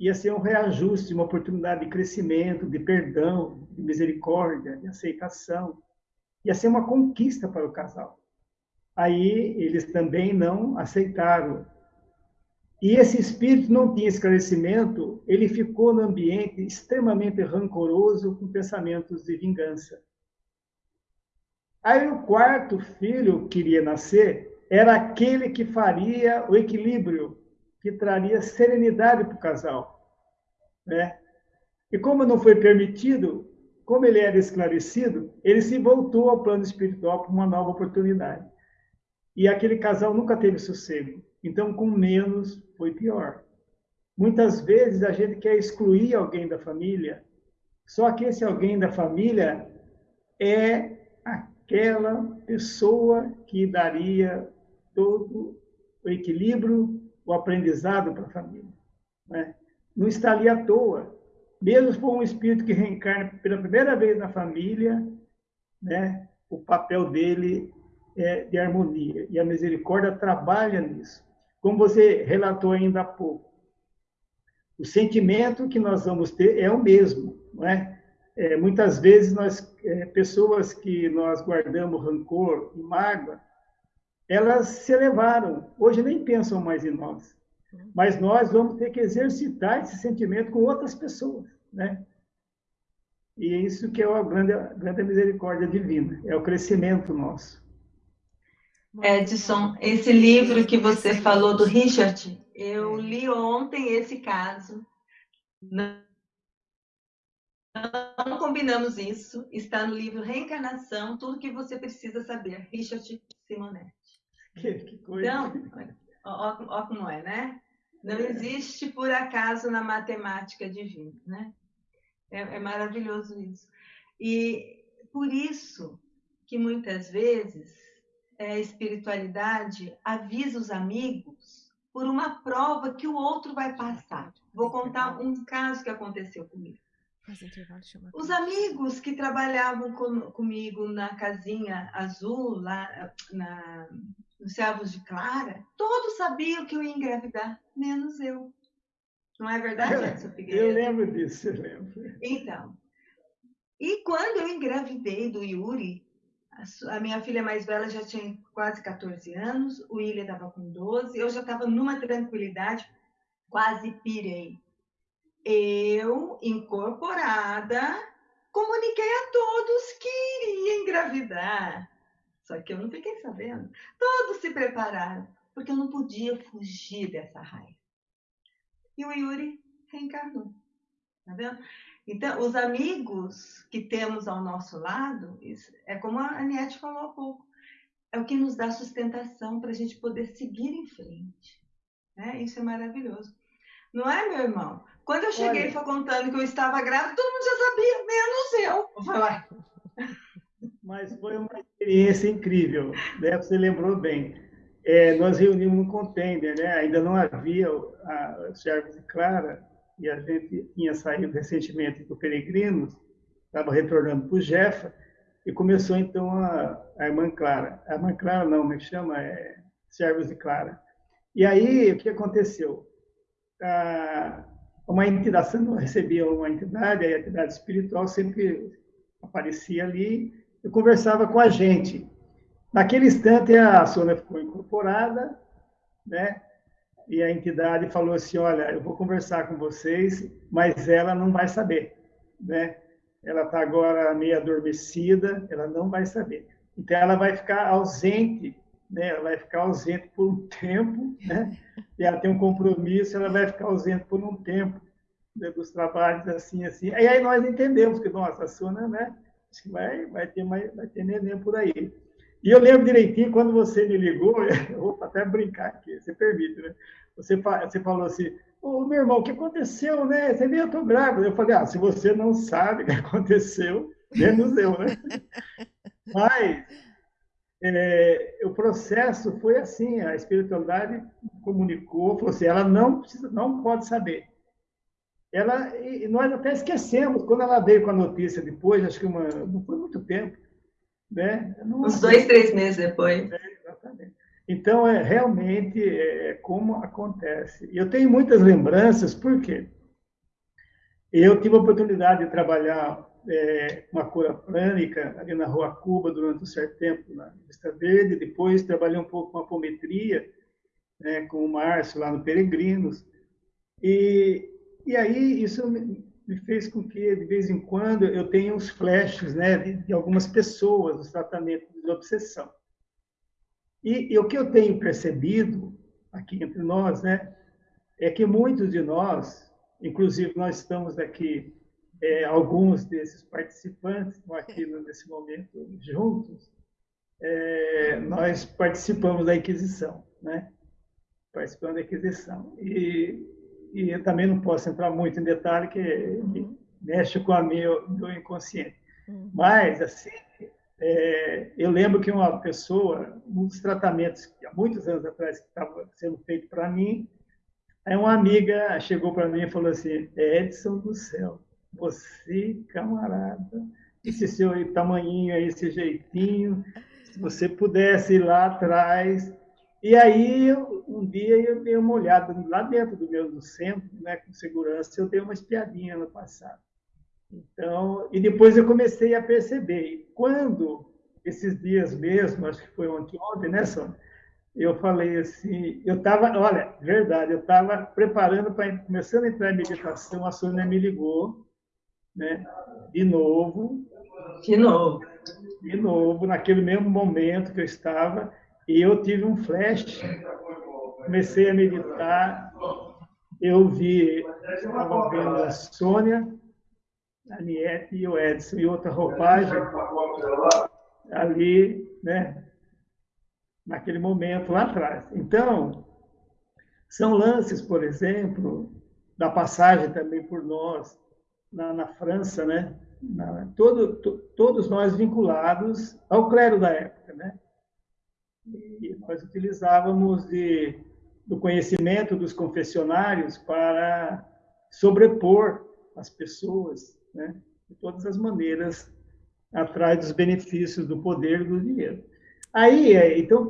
Speaker 6: ia ser um reajuste, uma oportunidade de crescimento, de perdão, de misericórdia, de aceitação. Ia ser uma conquista para o casal. Aí eles também não aceitaram. E esse espírito não tinha esclarecimento, ele ficou no ambiente extremamente rancoroso, com pensamentos de vingança. Aí o quarto filho que iria nascer era aquele que faria o equilíbrio que traria serenidade para o casal. Né? E como não foi permitido, como ele era esclarecido, ele se voltou ao plano espiritual para uma nova oportunidade. E aquele casal nunca teve sossego. Então, com menos, foi pior. Muitas vezes a gente quer excluir alguém da família, só que esse alguém da família é aquela pessoa que daria todo o equilíbrio, o aprendizado para a família. Né? Não está ali à toa. Mesmo for um espírito que reencarna pela primeira vez na família, né? o papel dele é de harmonia. E a misericórdia trabalha nisso. Como você relatou ainda há pouco. O sentimento que nós vamos ter é o mesmo. Não é? É, muitas vezes, nós, é, pessoas que nós guardamos rancor e mágoa, elas se elevaram. Hoje nem pensam mais em nós. Mas nós vamos ter que exercitar esse sentimento com outras pessoas, né? E é isso que é a grande, a grande misericórdia divina, é o crescimento nosso.
Speaker 3: Edson, esse livro que você falou do Richard, eu li ontem esse caso. Não, não combinamos isso. Está no livro Reencarnação, tudo que você precisa saber. Richard Simonetti.
Speaker 6: Que, que coisa.
Speaker 3: Então, ó, ó, como é, né? Não é. existe por acaso na matemática divina, né? É, é maravilhoso isso. E por isso que muitas vezes é, espiritualidade avisa os amigos por uma prova que o outro vai passar. Vou contar um caso que aconteceu comigo. Os amigos que trabalhavam com, comigo na casinha azul, lá na, nos servos de Clara, todos sabiam que eu ia engravidar, menos eu. Não é verdade, Edson Figueiredo?
Speaker 6: Eu lembro disso, eu lembro.
Speaker 3: Então, e quando eu engravidei do Yuri, a minha filha mais velha já tinha quase 14 anos, o William estava com 12, eu já estava numa tranquilidade, quase pirei. Eu, incorporada, comuniquei a todos que iria engravidar. Só que eu não fiquei sabendo. Todos se prepararam, porque eu não podia fugir dessa raiva. E o Yuri reencarnou. Tá vendo? Então, os amigos que temos ao nosso lado, é como a Aniette falou há pouco, é o que nos dá sustentação para a gente poder seguir em frente. Né? Isso é maravilhoso. Não é, meu irmão? Quando eu cheguei e foi contando que eu estava grávida, todo mundo já sabia, menos eu.
Speaker 6: Mas foi uma experiência incrível, né? Você lembrou bem. É, nós reunimos no contender, né? Ainda não havia a Servos de Clara, e a gente tinha saído recentemente do Peregrinos, estava retornando para o Jefa, e começou então a, a irmã Clara. A irmã Clara não, me é chama é Servos de Clara. E aí, o que aconteceu? Ah, uma entidade, eu recebia uma entidade, a entidade espiritual sempre aparecia ali e conversava com a gente. Naquele instante, a Sônia ficou incorporada, né? E a entidade falou assim, olha, eu vou conversar com vocês, mas ela não vai saber, né? Ela está agora meio adormecida, ela não vai saber. Então, ela vai ficar ausente né? Ela vai ficar ausente por um tempo, né? E ela tem um compromisso, ela vai ficar ausente por um tempo né? dos trabalhos assim, assim. E aí nós entendemos que, nossa, a Suna, né? Vai, vai ter mais, vai ter neném por aí. E eu lembro direitinho quando você me ligou, eu vou até brincar aqui, você permite, né? Você, você falou assim, ô meu irmão, o que aconteceu, né? Você viu, eu tô grávida. Eu falei, ah, se você não sabe o que aconteceu, menos eu, né? Mas é, o processo foi assim, a espiritualidade comunicou, falou assim, ela não precisa, não pode saber. Ela, e nós até esquecemos, quando ela veio com a notícia depois, acho que uma, não foi muito tempo, né?
Speaker 3: Não, Uns dois, três meses depois.
Speaker 6: É, exatamente. Então, é realmente é, é como acontece. E eu tenho muitas lembranças, por quê? Eu tive a oportunidade de trabalhar é, uma cura prânica ali na Rua Cuba durante um certo tempo na Vista Verde, depois trabalhei um pouco com apometria, né, com o Márcio lá no Peregrinos, e, e aí isso me, me fez com que, de vez em quando, eu tenha uns flashes né, de, de algumas pessoas, os tratamentos de obsessão. E, e, o que eu tenho percebido aqui entre nós, né, é que muitos de nós, inclusive nós estamos aqui é, alguns desses participantes estão aqui nesse momento juntos, é, nós participamos da Inquisição, né? Participando da Inquisição. E, e eu também não posso entrar muito em detalhe, que, uhum. mexe com a meu, meu inconsciente. Uhum. Mas, assim, é, eu lembro que uma pessoa, um dos tratamentos, há muitos anos atrás, que estava sendo feito para mim, aí uma amiga chegou para mim e falou assim, Edson do céu, você, camarada, esse seu tamanhinho aí, esse jeitinho, se você pudesse ir lá atrás. E aí, um dia eu dei uma olhada lá dentro do meu do centro, né, com segurança, eu dei uma espiadinha no passado. Então, e depois eu comecei a perceber. E quando, esses dias mesmo, acho que foi ontem, ontem né, Sônia? Eu falei assim, eu estava, olha, verdade, eu estava preparando para, começando a entrar em meditação, a Sônia me ligou, né? De novo.
Speaker 3: De novo.
Speaker 6: De novo, naquele mesmo momento que eu estava, e eu tive um flash, comecei a meditar, eu vi, estava vendo a Sônia, a Niete e o Edson, e outra roupagem ali, né? Naquele momento lá atrás. Então, são lances, por exemplo, da passagem também por nós, na, na França, né? Na, todo, to, todos nós vinculados ao clero da época, né? E nós utilizávamos de, do conhecimento dos confessionários para sobrepor as pessoas, né? De todas as maneiras, atrás dos benefícios do poder e do dinheiro. Aí, é, então,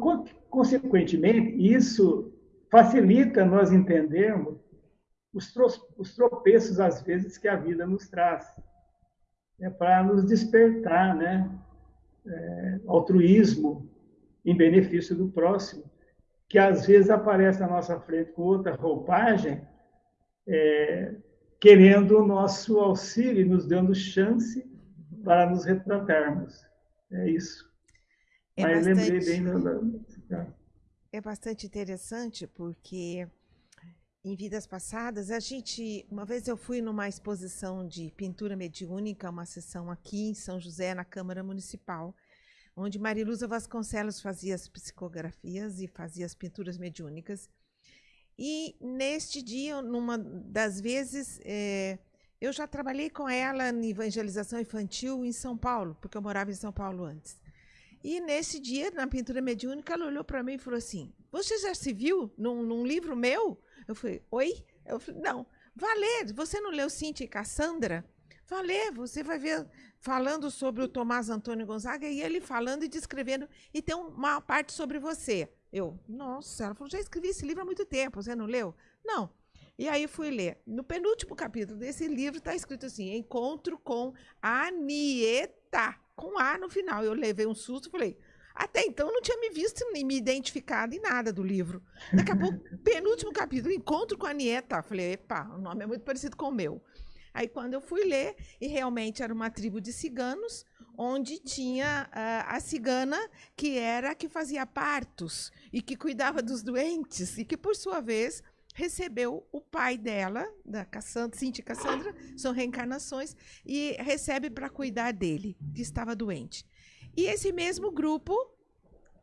Speaker 6: consequentemente, isso facilita nós entendermos os, os tropeços, às vezes, que a vida nos traz. É para nos despertar, né? É, altruísmo em benefício do próximo, que às vezes aparece na nossa frente com outra roupagem, é, querendo o nosso auxílio, nos dando chance para nos retratarmos. É isso.
Speaker 2: É Mas bastante... lembrei bem da... É bastante interessante porque em vidas passadas, a gente, uma vez eu fui numa exposição de pintura mediúnica, uma sessão aqui em São José, na Câmara Municipal, onde Mariluza Vasconcelos fazia as psicografias e fazia as pinturas mediúnicas. E neste dia, numa das vezes, é, eu já trabalhei com ela em evangelização infantil em São Paulo, porque eu morava em São Paulo antes. E nesse dia, na pintura mediúnica, ela olhou para mim e falou assim: Você já se viu num, num livro meu? Eu falei, oi? Eu falei, não. Valer, você não leu Cintia e Cassandra? Valer, você vai ver falando sobre o Tomás Antônio Gonzaga e ele falando e descrevendo, e tem uma parte sobre você. Eu, nossa, ela falou, já escrevi esse livro há muito tempo, você não leu? Não. E aí fui ler. No penúltimo capítulo desse livro está escrito assim: Encontro com Anieta, com A no final. Eu levei um susto e falei, até então não tinha me visto nem me identificado em nada do livro. Daqui a pouco, penúltimo capítulo, encontro com a Nieta. Falei, epa, o nome é muito parecido com o meu. Aí quando eu fui ler, e realmente era uma tribo de ciganos, onde tinha uh, a cigana que era que fazia partos e que cuidava dos doentes e que por sua vez recebeu o pai dela, da Cassandra, Cintia Cassandra, são reencarnações, e recebe para cuidar dele, que estava doente. E esse mesmo grupo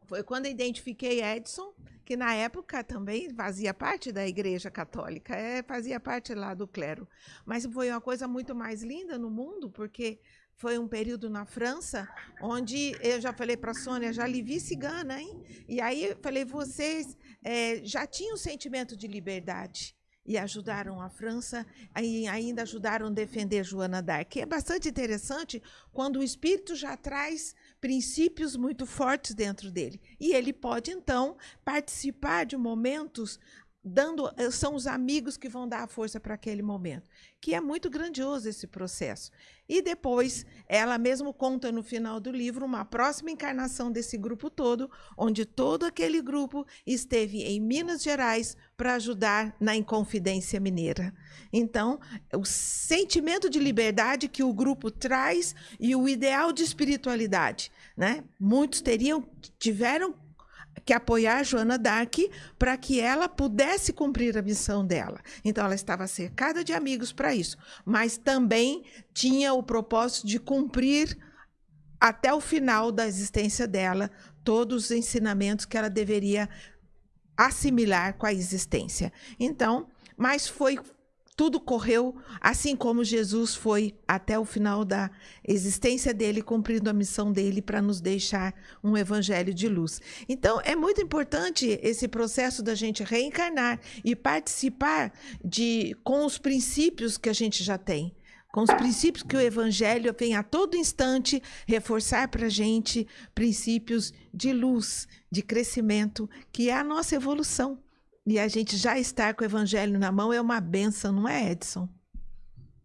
Speaker 2: foi quando eu identifiquei Edson, que na época também fazia parte da Igreja Católica, é, fazia parte lá do clero. Mas foi uma coisa muito mais linda no mundo, porque foi um período na França onde eu já falei para a Sônia, já lhe vi cigana, hein? E aí eu falei, vocês é, já tinham um sentimento de liberdade e ajudaram a França e ainda ajudaram a defender Joana d'Arc. É bastante interessante quando o espírito já traz princípios muito fortes dentro dele. E ele pode, então, participar de momentos dando são os amigos que vão dar a força para aquele momento, que é muito grandioso esse processo. E depois, ela mesmo conta no final do livro uma próxima encarnação desse grupo todo, onde todo aquele grupo esteve em Minas Gerais para ajudar na Inconfidência Mineira. Então, o sentimento de liberdade que o grupo traz e o ideal de espiritualidade, né? Muitos teriam tiveram que apoiar Joana Dark para que ela pudesse cumprir a missão dela. Então ela estava cercada de amigos para isso, mas também tinha o propósito de cumprir até o final da existência dela todos os ensinamentos que ela deveria assimilar com a existência. Então, mas foi tudo correu assim como Jesus foi até o final da existência dele, cumprindo a missão dele para nos deixar um evangelho de luz. Então, é muito importante esse processo da gente reencarnar e participar de com os princípios que a gente já tem com os princípios que o Evangelho vem a todo instante reforçar para a gente princípios de luz, de crescimento, que é a nossa evolução. E a gente já estar com o evangelho na mão é uma benção, não é, Edson?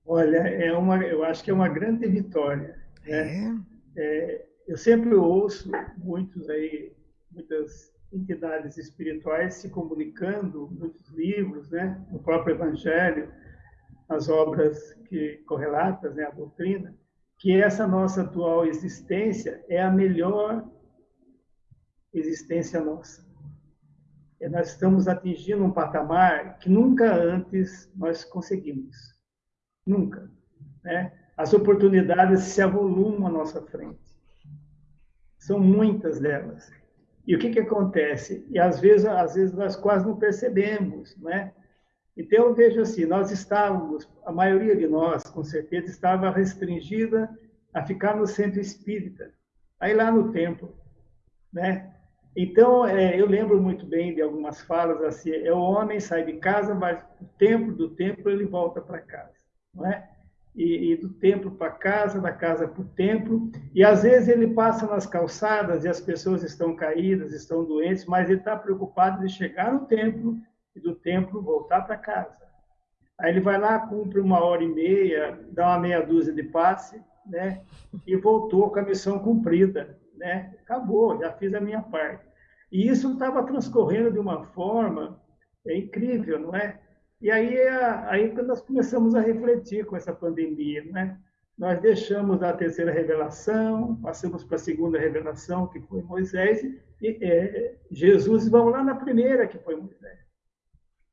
Speaker 6: Olha, é uma, eu acho que é uma grande vitória. Né? É. É, eu sempre ouço muitos aí, muitas entidades espirituais se comunicando, muitos livros, né, no próprio Evangelho, as obras que correlatas, né, a doutrina, que essa nossa atual existência é a melhor existência nossa. É, nós estamos atingindo um patamar que nunca antes nós conseguimos. Nunca. Né? As oportunidades se avolumam à nossa frente. São muitas delas. E o que, que acontece? E às vezes, às vezes nós quase não percebemos, né? Então eu vejo assim, nós estávamos, a maioria de nós, com certeza, estava restringida a ficar no centro espírita, aí lá no templo, né? Então, é, eu lembro muito bem de algumas falas assim: é o homem sai de casa, mas o templo do templo ele volta para casa, não é? E, e do templo para casa, da casa para o templo, e às vezes ele passa nas calçadas e as pessoas estão caídas, estão doentes, mas ele está preocupado de chegar no templo e do templo voltar para casa. Aí ele vai lá, cumpre uma hora e meia, dá uma meia dúzia de passe, né? E voltou com a missão cumprida né? Acabou, já fiz a minha parte. E isso estava transcorrendo de uma forma é incrível, não é? E aí, aí nós começamos a refletir com essa pandemia, né? nós deixamos a terceira revelação, passamos para a segunda revelação, que foi Moisés, e é, Jesus, vamos lá na primeira, que foi Moisés.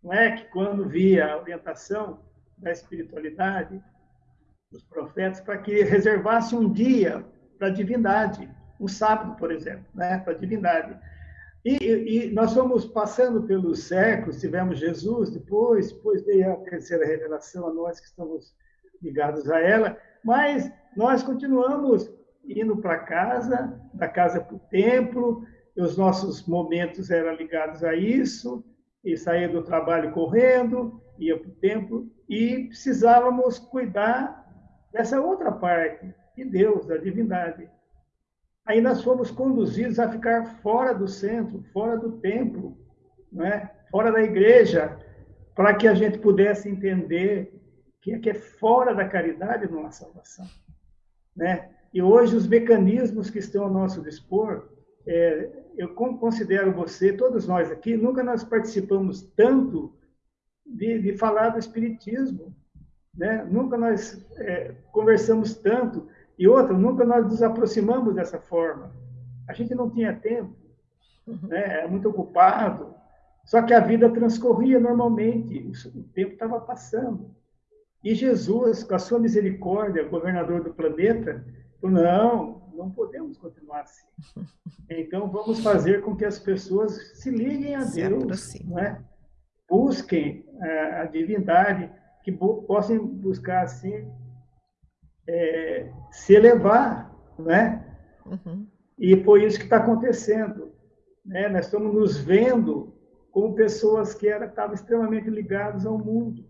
Speaker 6: Não é que quando via a orientação da espiritualidade, dos profetas, para que reservasse um dia para a divindade, um sábado, por exemplo, né, para a divindade. E, e, nós fomos passando pelos séculos, tivemos Jesus, depois, depois veio a terceira revelação a nós que estamos ligados a ela, mas nós continuamos indo para casa, da casa para o templo, os nossos momentos eram ligados a isso, e saía do trabalho correndo, ia para o templo, e precisávamos cuidar dessa outra parte, de Deus, da divindade. Aí nós fomos conduzidos a ficar fora do centro, fora do templo, é? fora da igreja, para que a gente pudesse entender que é que é fora da caridade não há salvação. Né? E hoje os mecanismos que estão ao nosso dispor, é, eu considero você, todos nós aqui, nunca nós participamos tanto de, de falar do Espiritismo, né? nunca nós é, conversamos tanto, e outra, nunca nós nos aproximamos dessa forma. A gente não tinha tempo, né? era muito ocupado, só que a vida transcorria normalmente, o tempo estava passando. E Jesus, com a sua misericórdia, governador do planeta, falou: não, não podemos continuar assim. Então, vamos fazer com que as pessoas se liguem a se Deus, né? busquem eh, a divindade, que possam buscar, assim, é, se elevar, né? Uhum. E foi isso que está acontecendo. Né? Nós estamos nos vendo como pessoas que era, estavam extremamente ligadas ao mundo.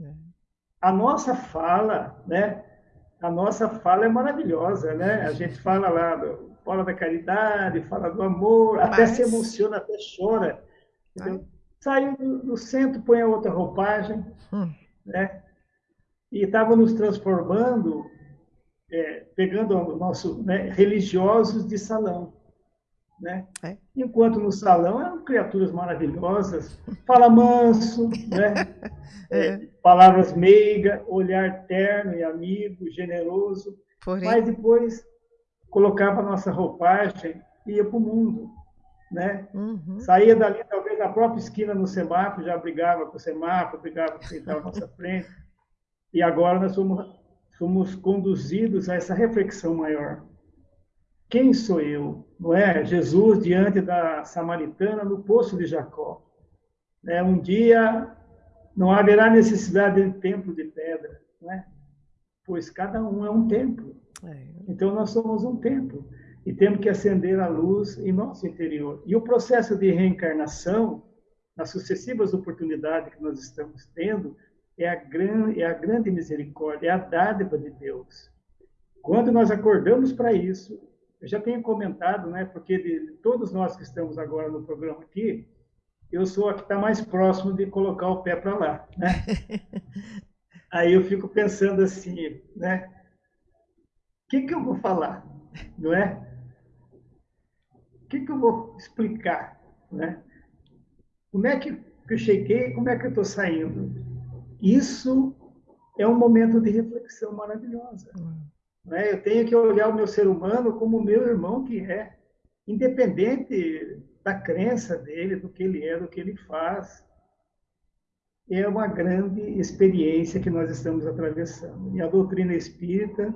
Speaker 6: É a nossa fala, né? A nossa fala é maravilhosa, né? A gente fala lá, do, fala da caridade, fala do amor, Mas... até se emociona, até chora. Saiu do, do, centro, põe a outra roupagem, hum. né? E estava nos transformando, é, pegando o nosso né, religiosos de salão. Né? É. Enquanto no salão eram criaturas maravilhosas, fala manso, né? é. palavras meigas, olhar terno e amigo, generoso, Porém... mas depois colocava a nossa roupagem e ia para o mundo. Né? Uhum. Saía dali, talvez na própria esquina no semáforo, já brigava com o semáforo, brigava com quem estava à nossa frente. E agora nós somos, somos conduzidos a essa reflexão maior. Quem sou eu? Não é? Jesus diante da samaritana no poço de Jacó. É, um dia não haverá necessidade de templo de pedra, não é? Pois cada um é um templo. É. Então nós somos um templo e temos que acender a luz em nosso interior. E o processo de reencarnação, nas sucessivas oportunidades que nós estamos tendo, é a, gran, é a grande misericórdia, é a dádiva de Deus. Quando nós acordamos para isso, eu já tenho comentado, né, porque de todos nós que estamos agora no programa aqui, eu sou a que está mais próximo de colocar o pé para lá, né? Aí eu fico pensando assim, né? O que, que eu vou falar, não é? O que, que eu vou explicar, né? Como é que eu cheguei, como é que eu estou saindo? Isso é um momento de reflexão maravilhosa. Hum. Né? Eu tenho que olhar o meu ser humano como o meu irmão que é, independente da crença dele, do que ele é, do que ele faz. É uma grande experiência que nós estamos atravessando. E a doutrina espírita,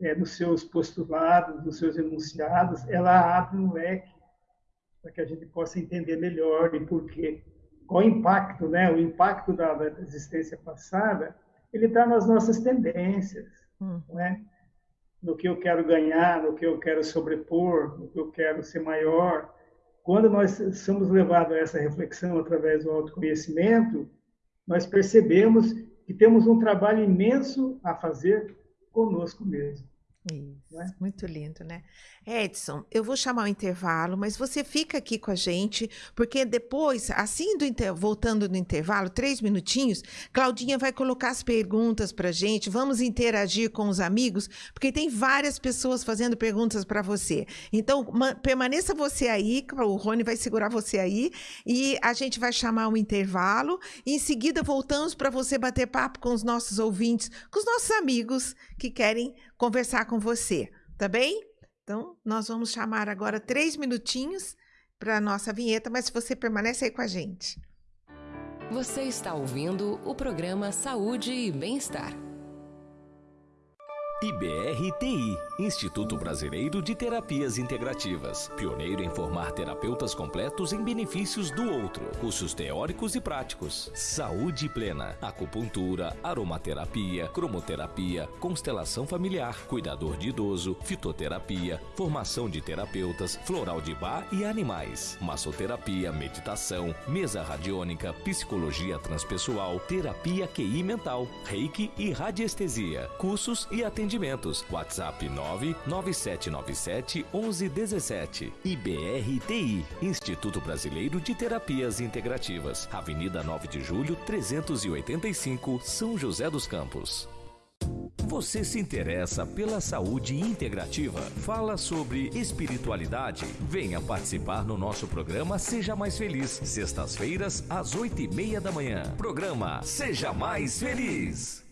Speaker 6: é, nos seus postulados, nos seus enunciados, ela abre um leque para que a gente possa entender melhor e por quê. Qual o impacto, né? O impacto da, da existência passada, ele está nas nossas tendências, hum. né? no que eu quero ganhar, no que eu quero sobrepor, no que eu quero ser maior. Quando nós somos levados a essa reflexão através do autoconhecimento, nós percebemos que temos um trabalho imenso a fazer conosco mesmo.
Speaker 2: Isso, é? muito lindo, né? Edson, eu vou chamar o intervalo, mas você fica aqui com a gente, porque depois, assim, do inter... voltando no intervalo, três minutinhos, Claudinha vai colocar as perguntas para a gente, vamos interagir com os amigos, porque tem várias pessoas fazendo perguntas para você. Então, permaneça você aí, o Rony vai segurar você aí, e a gente vai chamar um intervalo, e em seguida voltamos para você bater papo com os nossos ouvintes, com os nossos amigos que querem conversar com você, tá bem? Então, nós vamos chamar agora três minutinhos para a nossa vinheta, mas você permanece aí com a gente.
Speaker 1: Você está ouvindo o programa Saúde e Bem-Estar.
Speaker 7: IBRTI Instituto Brasileiro de Terapias Integrativas. Pioneiro em formar terapeutas completos em benefícios do outro. Cursos teóricos e práticos. Saúde plena. Acupuntura, aromaterapia, cromoterapia, constelação familiar, cuidador de idoso, fitoterapia, formação de terapeutas, floral de bar e animais. Massoterapia, meditação, mesa radiônica, psicologia transpessoal, terapia QI mental, reiki e radiestesia. Cursos e atendimentos atendimentos. WhatsApp 99797 1117. IBRTI, Instituto Brasileiro de Terapias Integrativas. Avenida 9 de Julho, 385, São José dos Campos. Você se interessa pela saúde integrativa? Fala sobre espiritualidade? Venha participar no nosso programa Seja Mais Feliz, sextas-feiras, às oito e meia da manhã. Programa Seja Mais Feliz.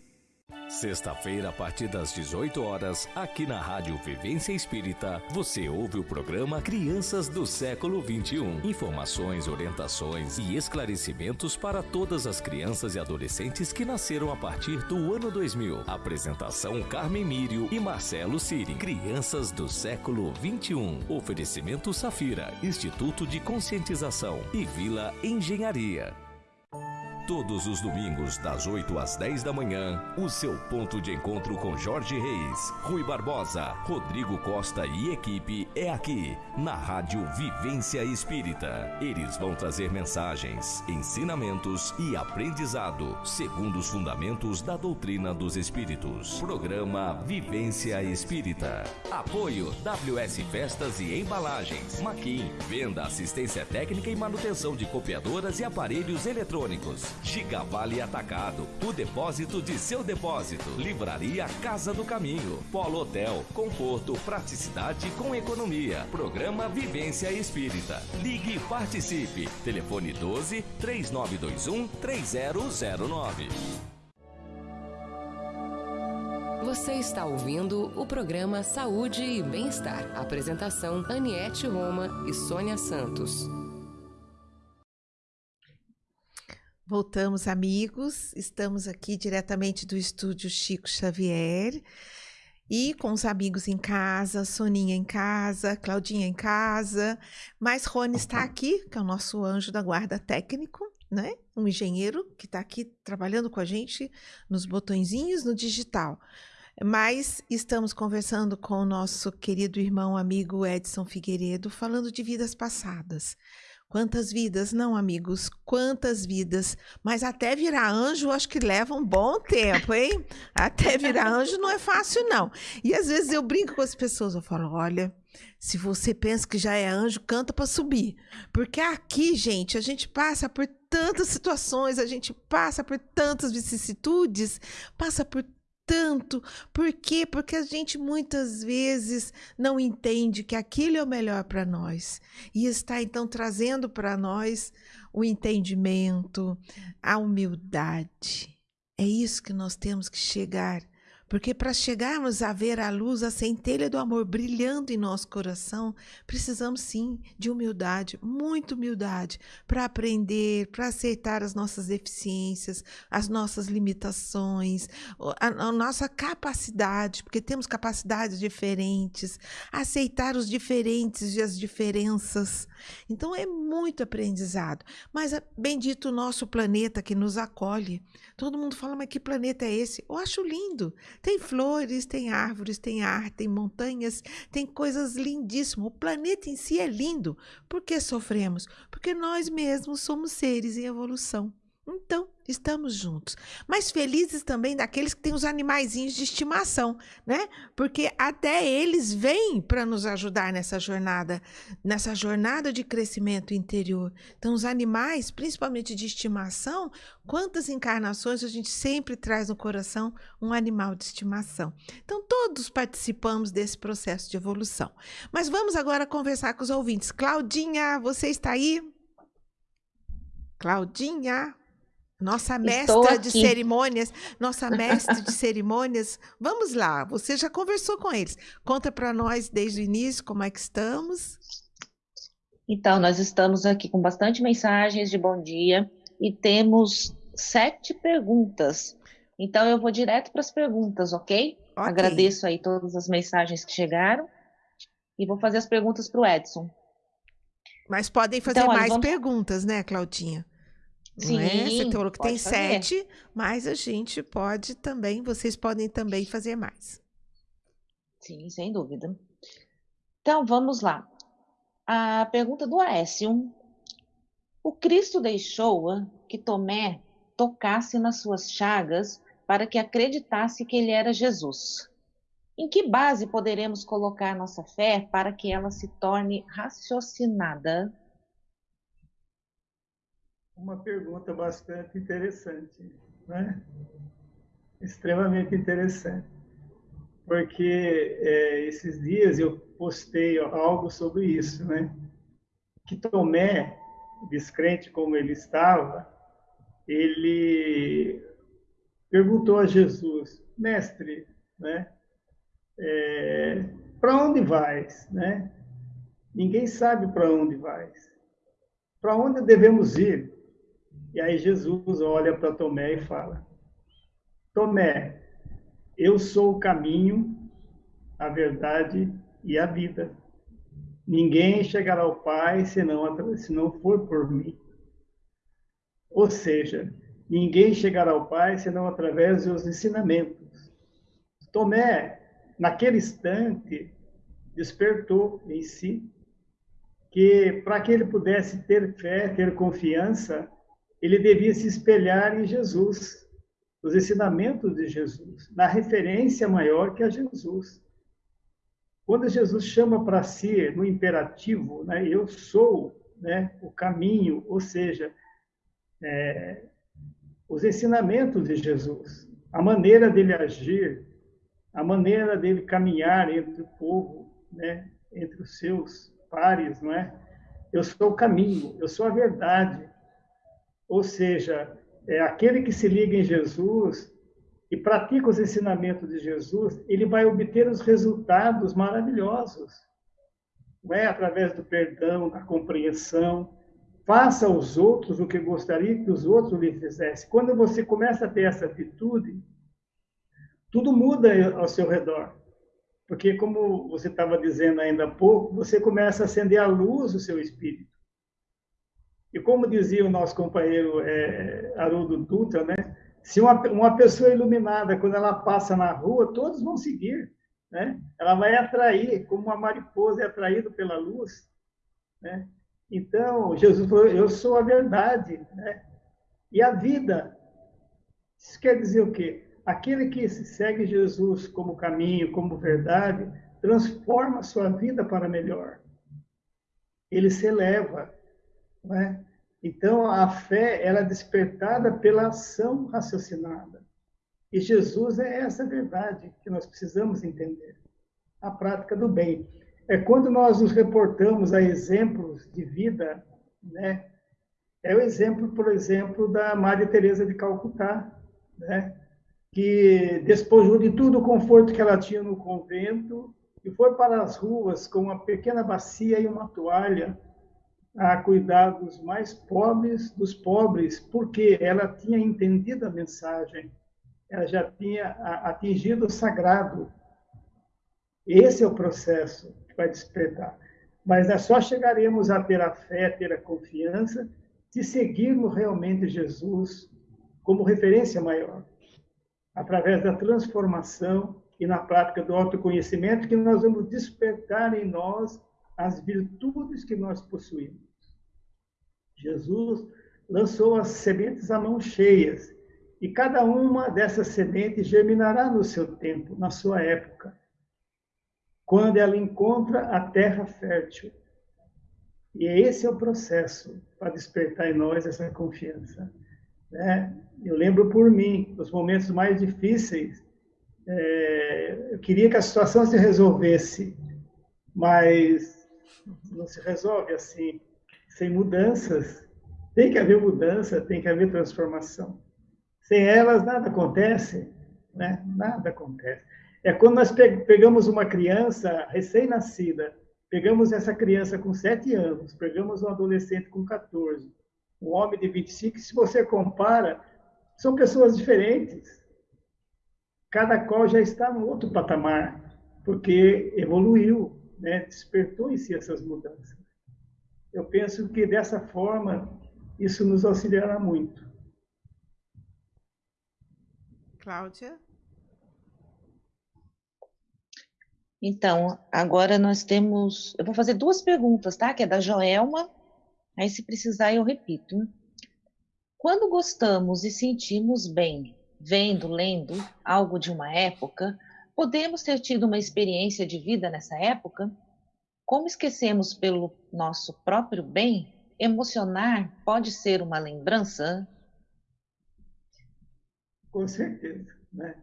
Speaker 7: Sexta-feira, a partir das 18 horas, aqui na Rádio Vivência Espírita, você ouve o programa Crianças do Século 21. Informações, orientações e esclarecimentos para todas as crianças e adolescentes que nasceram a partir do ano 2000. Apresentação Carmen Mírio e Marcelo Siri. Crianças do Século 21. Oferecimento Safira, Instituto de Conscientização e Vila Engenharia. Todos os domingos, das 8 às 10 da manhã, o seu ponto de encontro com Jorge Reis, Rui Barbosa, Rodrigo Costa e equipe é aqui, na Rádio Vivência Espírita. Eles vão trazer mensagens, ensinamentos e aprendizado, segundo os fundamentos da doutrina dos Espíritos. Programa Vivência Espírita. Apoio WS Festas e Embalagens, Maquin, venda, assistência técnica e manutenção de copiadoras e aparelhos eletrônicos. Gigavale Atacado, o depósito de seu depósito. Livraria Casa do Caminho. Polo Hotel, conforto, praticidade com economia. Programa Vivência Espírita. Ligue e participe. Telefone 12 3921 3009.
Speaker 1: Você está ouvindo o programa Saúde e Bem-Estar. Apresentação: Aniete Roma e Sônia Santos.
Speaker 2: Voltamos, amigos. Estamos aqui diretamente do estúdio Chico Xavier e com os amigos em casa, Soninha em casa, Claudinha em casa, mas Rony está aqui, que é o nosso anjo da guarda técnico, né? Um engenheiro que está aqui trabalhando com a gente nos botõezinhos no digital. Mas estamos conversando com o nosso querido irmão amigo Edson Figueiredo, falando de vidas passadas. Quantas vidas, não, amigos? Quantas vidas? Mas até virar anjo, acho que leva um bom tempo, hein? Até virar anjo não é fácil, não. E às vezes eu brinco com as pessoas, eu falo: olha, se você pensa que já é anjo, canta para subir. Porque aqui, gente, a gente passa por tantas situações, a gente passa por tantas vicissitudes, passa por tanto. Por quê? Porque a gente muitas vezes não entende que aquilo é o melhor para nós. E está então trazendo para nós o entendimento, a humildade. É isso que nós temos que chegar porque para chegarmos a ver a luz, a centelha do amor brilhando em nosso coração, precisamos sim de humildade, muita humildade, para aprender, para aceitar as nossas deficiências, as nossas limitações, a, a, nossa capacidade, porque temos capacidades diferentes, aceitar os diferentes e as diferenças. Então é muito aprendizado. Mas ah, bendito o nosso planeta que nos acolhe. Todo mundo fala, mas que planeta é esse? Eu acho lindo. Tem flores, tem árvores, tem ar, tem montanhas, tem coisas lindíssimas. O planeta em si é lindo. Por que sofremos? Porque nós mesmos somos seres em evolução. Então, estamos juntos. Mas felizes também daqueles que têm os animaizinhos de estimação, né? Porque até eles vêm para nos ajudar nessa jornada, nessa jornada de crescimento interior. Então, os animais, principalmente de estimação, quantas encarnações a gente sempre traz no coração um animal de estimação. Então, todos participamos desse processo de evolução. Mas vamos agora conversar com os ouvintes. Claudinha, você está aí? Claudinha. Nossa mestra de cerimônias, nossa mestre de cerimônias, vamos lá, você já conversou com eles. Conta para nós desde o início como é que estamos.
Speaker 4: Então, nós estamos aqui com bastante mensagens de bom dia e temos sete perguntas. Então, eu vou direto para as perguntas, ok? okay? Agradeço aí todas as mensagens que chegaram e vou fazer as perguntas para o Edson.
Speaker 2: Mas podem fazer então, mais vamos... perguntas, né, Claudinha? Sim, é? Você falou que tem fazer. sete, mas a gente pode também, vocês podem também fazer mais.
Speaker 4: Sim, sem dúvida. Então, vamos lá. A pergunta do Aécio. O Cristo deixou que Tomé tocasse nas suas chagas para que acreditasse que ele era Jesus. Em que base poderemos colocar nossa fé para que ela se torne raciocinada?
Speaker 6: Uma pergunta bastante interessante, né? Extremamente interessante. Porque é, esses dias eu postei algo sobre isso, né? Que Tomé, descrente como ele estava, ele perguntou a Jesus, mestre, né? É, para onde vais, né? Ninguém sabe para onde vais. Para onde devemos ir? E aí Jesus olha para Tomé e fala: Tomé, eu sou o caminho, a verdade e a vida. Ninguém chegará ao Pai senão, se não for por mim. Ou seja, ninguém chegará ao Pai senão através dos ensinamentos. Tomé, naquele instante, despertou em si que para que ele pudesse ter fé, ter confiança, ele devia se espelhar em Jesus, nos ensinamentos de Jesus, na referência maior que a Jesus. Quando Jesus chama para si no imperativo, né, eu sou né, o caminho, ou seja, é, os ensinamentos de Jesus, a maneira dele agir, a maneira dele caminhar entre o povo, né, entre os seus pares, não é? Eu sou o caminho, eu sou a verdade, ou seja, é aquele que se liga em Jesus e pratica os ensinamentos de Jesus, ele vai obter os resultados maravilhosos. Não é através do perdão, da compreensão. Faça aos outros o que gostaria que os outros lhe fizessem. Quando você começa a ter essa atitude, tudo muda ao seu redor. Porque, como você estava dizendo ainda há pouco, você começa a acender a luz do seu espírito. E como dizia o nosso companheiro é, Haroldo Dutra, né? Se uma, uma pessoa iluminada, quando ela passa na rua, todos vão seguir, né? Ela vai atrair, como uma mariposa é atraída pela luz, né? Então, Jesus falou, eu sou a verdade, né? E a vida, isso quer dizer o quê? Aquele que segue Jesus como caminho, como verdade, transforma a sua vida para melhor. Ele se eleva, né? Então, a fé ela é despertada pela ação raciocinada. E Jesus é essa verdade que nós precisamos entender. A prática do bem. É quando nós nos reportamos a exemplos de vida, né? É o exemplo, por exemplo, da Maria Teresa de Calcutá, né? Que despojou de todo o conforto que ela tinha no convento e foi para as ruas com uma pequena bacia e uma toalha a cuidar dos mais pobres dos pobres, porque ela tinha entendido a mensagem, ela já tinha atingido o sagrado. Esse é o processo que vai despertar. Mas nós só chegaremos a ter a fé, ter a confiança, se seguirmos realmente Jesus como referência maior, através da transformação e na prática do autoconhecimento, que nós vamos despertar em nós as virtudes que nós possuímos. Jesus lançou as sementes a mão cheias, e cada uma dessas sementes germinará no seu tempo, na sua época, quando ela encontra a terra fértil. E esse é o processo para despertar em nós essa confiança. Né? Eu lembro por mim, nos momentos mais difíceis, é, eu queria que a situação se resolvesse, mas não se resolve assim sem mudanças, Tem que haver mudança, tem que haver transformação. Sem elas, nada acontece, né? Nada acontece. É quando nós pegamos uma criança recém-nascida, pegamos essa criança com 7 anos, pegamos um adolescente com 14, um homem de 25, se você compara, são pessoas diferentes. Cada qual já está no outro patamar, porque evoluiu, né? despertou em si essas mudanças. Eu penso que dessa forma isso nos auxiliará muito.
Speaker 2: Cláudia?
Speaker 4: Então, agora nós temos. Eu vou fazer duas perguntas, tá? Que é da Joelma. Aí, se precisar, eu repito. Quando gostamos e sentimos bem, vendo, lendo algo de uma época, podemos ter tido uma experiência de vida nessa época? Como esquecemos pelo nosso próprio bem, emocionar pode ser uma lembrança?
Speaker 6: Com certeza, né?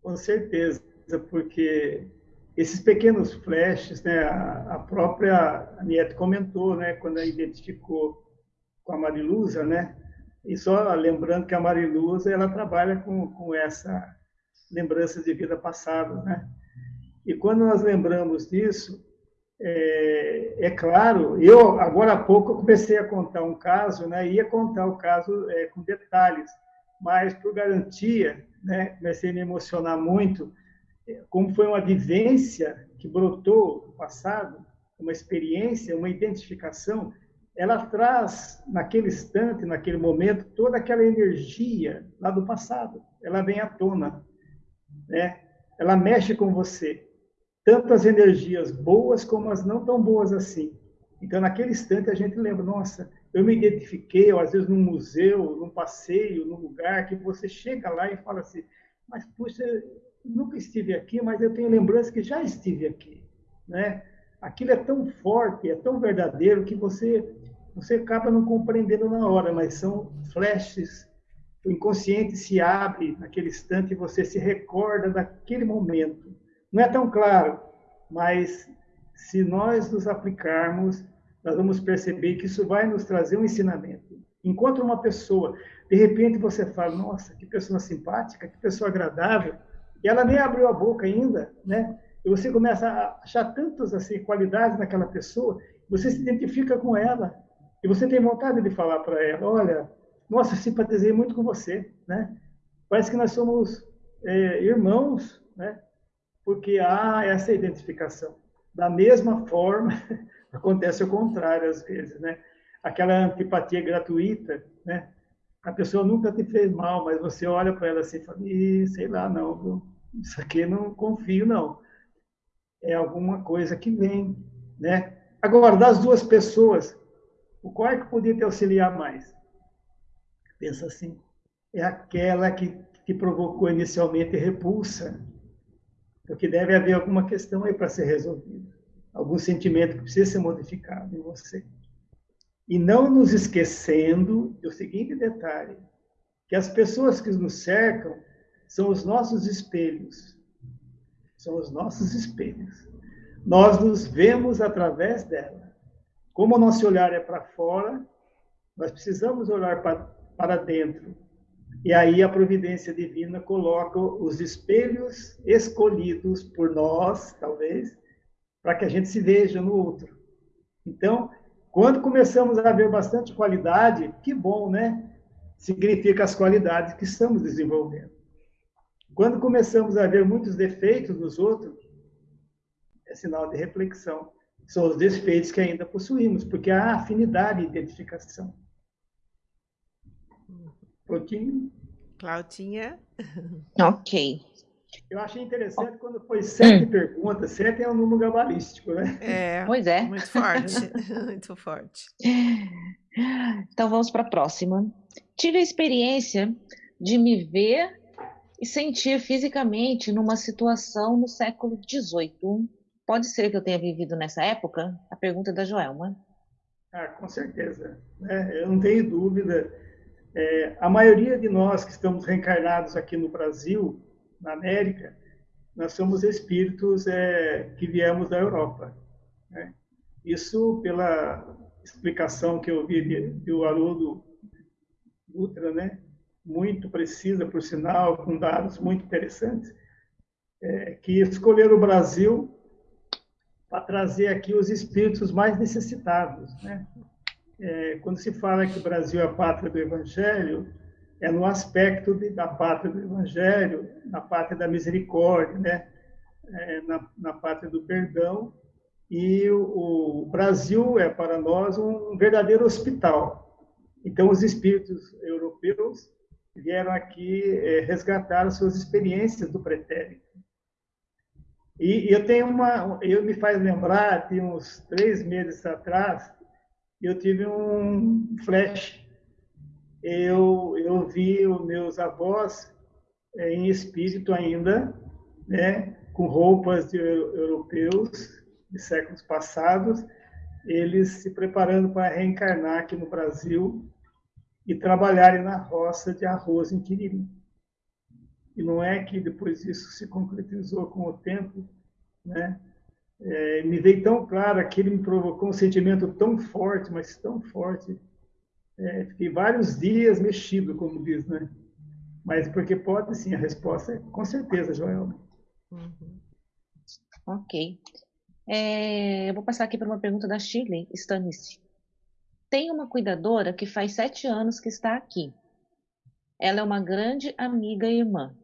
Speaker 6: Com certeza, porque esses pequenos flashes, né? A, própria Nieto comentou, né? Quando ela identificou com a Marilusa, né? E só lembrando que a Marilusa ela trabalha com, com essa lembrança de vida passada, né? E quando nós lembramos disso, é, é, claro, eu agora há pouco comecei a contar um caso, né? Ia contar o caso é, com detalhes, mas por garantia, né? Comecei a me emocionar muito, é, como foi uma vivência que brotou no passado, uma experiência, uma identificação, ela traz naquele instante, naquele momento, toda aquela energia lá do passado. Ela vem à tona, né? Ela mexe com você tanto as energias boas como as não tão boas assim. Então, naquele instante, a gente lembra, nossa, eu me identifiquei, ou às vezes num museu, num passeio, num lugar, que você chega lá e fala assim, mas, puxa, nunca estive aqui, mas eu tenho lembrança que já estive aqui, né? Aquilo é tão forte, é tão verdadeiro, que você, você acaba não compreendendo na hora, mas são flashes, o inconsciente se abre naquele instante e você se recorda daquele momento. Não é tão claro, mas se nós nos aplicarmos, nós vamos perceber que isso vai nos trazer um ensinamento. Encontra uma pessoa, de repente você fala, nossa, que pessoa simpática, que pessoa agradável, e ela nem abriu a boca ainda, né? E você começa a achar tantas assim, qualidades naquela pessoa, você se identifica com ela, e você tem vontade de falar para ela, olha, nossa, simpatizei muito com você, né? Parece que nós somos é, irmãos, né? Porque há essa identificação. Da mesma forma, acontece o contrário às vezes, né? Aquela antipatia gratuita, né? A pessoa nunca te fez mal, mas você olha para ela assim e fala, sei lá, não, isso aqui não confio, não. É alguma coisa que vem, né? Agora, das duas pessoas, o qual é que podia te auxiliar mais? Pensa assim, é aquela que te provocou inicialmente repulsa, porque deve haver alguma questão aí para ser resolvida, algum sentimento que precisa ser modificado em você. E não nos esquecendo do seguinte detalhe, que as pessoas que nos cercam são os nossos espelhos. São os nossos espelhos. Nós nos vemos através dela. Como o nosso olhar é para fora, nós precisamos olhar para, para dentro e aí a providência divina coloca os espelhos escolhidos por nós, talvez, para que a gente se veja no outro. Então, quando começamos a ver bastante qualidade, que bom, né? Significa as qualidades que estamos desenvolvendo. Quando começamos a ver muitos defeitos nos outros, é sinal de reflexão. São os defeitos que ainda possuímos, porque há afinidade e identificação pouquinho.
Speaker 2: Claudinha.
Speaker 4: Ok.
Speaker 6: Eu achei interessante quando foi sete hum. perguntas. Sete é um número gabalístico, né?
Speaker 2: É.
Speaker 4: Pois é.
Speaker 2: Muito forte. muito forte.
Speaker 4: Então vamos para a próxima. Tive a experiência de me ver e sentir fisicamente numa situação no século XVIII. Pode ser que eu tenha vivido nessa época? A pergunta é da Joelma.
Speaker 6: Ah, com certeza. É, eu não tenho dúvida é, a maioria de nós que estamos reencarnados aqui no Brasil, na América, nós somos espíritos é, que viemos da Europa. Né? Isso pela explicação que eu vi do Haroldo Dutra, né? muito precisa, por sinal, com dados muito interessantes, é, que escolheram o Brasil para trazer aqui os espíritos mais necessitados. Né? É, quando se fala que o Brasil é a pátria do Evangelho, é no aspecto de, da pátria do Evangelho, na pátria da misericórdia, né? É, na, na pátria do perdão. E o, o, Brasil é para nós um verdadeiro hospital. Então, os espíritos europeus vieram aqui é, resgatar as suas experiências do pretérito. E, e eu tenho uma, eu me faz lembrar, de uns três meses atrás, eu tive um flash eu, eu vi os meus avós é, em espírito ainda, né, com roupas de europeus de séculos passados, eles se preparando para reencarnar aqui no Brasil e trabalharem na roça de arroz em Quiriri. E não é que depois isso se concretizou com o tempo, né? É, me veio tão claro, aquilo me provocou um sentimento tão forte, mas tão forte, é, fiquei vários dias mexido, como diz, né? Mas porque pode sim, a resposta é com certeza, Joel.
Speaker 4: Uhum. Ok. É, eu vou passar aqui para uma pergunta da Shirley Stanice. Tem uma cuidadora que faz sete anos que está aqui. Ela é uma grande amiga e irmã.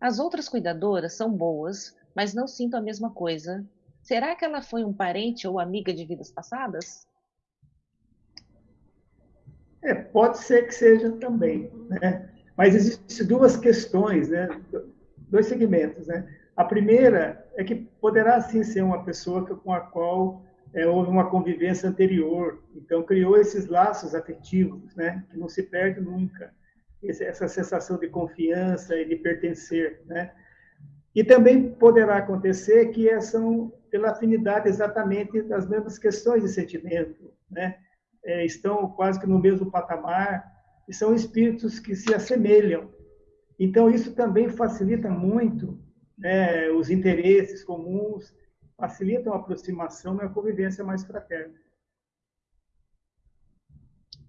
Speaker 4: As outras cuidadoras são boas, mas não sinto a mesma coisa. Será que ela foi um parente ou amiga de vidas passadas?
Speaker 6: É, pode ser que seja também, né? Mas existem duas questões, né? Dois segmentos, né? A primeira é que poderá sim ser uma pessoa com a qual é, houve uma convivência anterior, então criou esses laços afetivos, né? Que não se perde nunca. Essa sensação de confiança e de pertencer, né? E também poderá acontecer que são pela afinidade exatamente das mesmas questões de sentimento, né? é, estão quase que no mesmo patamar, e são espíritos que se assemelham. Então, isso também facilita muito né, os interesses comuns, facilitam a aproximação e a convivência mais fraterna.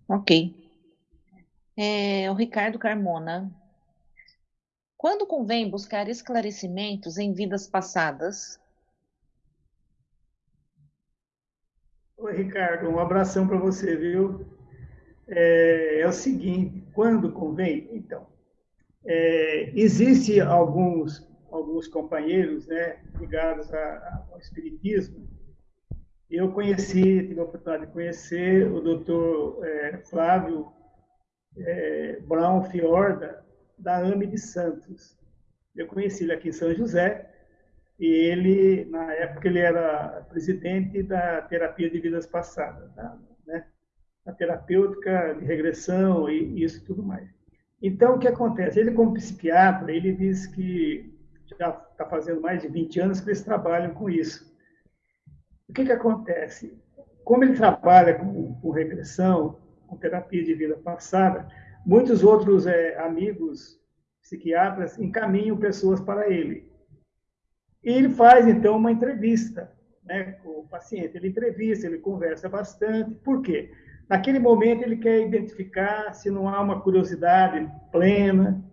Speaker 4: Ok. É, o Ricardo Carmona. Quando convém buscar esclarecimentos em vidas passadas
Speaker 6: Oi, Ricardo, um abração para você, viu? É, é, o seguinte, quando convém, então, é, existe alguns alguns companheiros, né, ligados a, ao espiritismo. Eu conheci, tive a oportunidade de conhecer o Dr. É, Flávio é, Brown Fiorda da AME de Santos. Eu conheci ele aqui em São José e ele, na época, ele era presidente da terapia de vidas passadas, tá? né? a terapêutica de regressão e isso tudo mais. Então, o que acontece? Ele, como psiquiatra, ele diz que já está fazendo mais de 20 anos que eles trabalham com isso. O que, que acontece? Como ele trabalha com, com regressão, com terapia de vida passada, muitos outros é, amigos psiquiatras encaminham pessoas para ele. E ele faz, então, uma entrevista né, com o paciente. Ele entrevista, ele conversa bastante. Por quê? Naquele momento, ele quer identificar se não há uma curiosidade plena,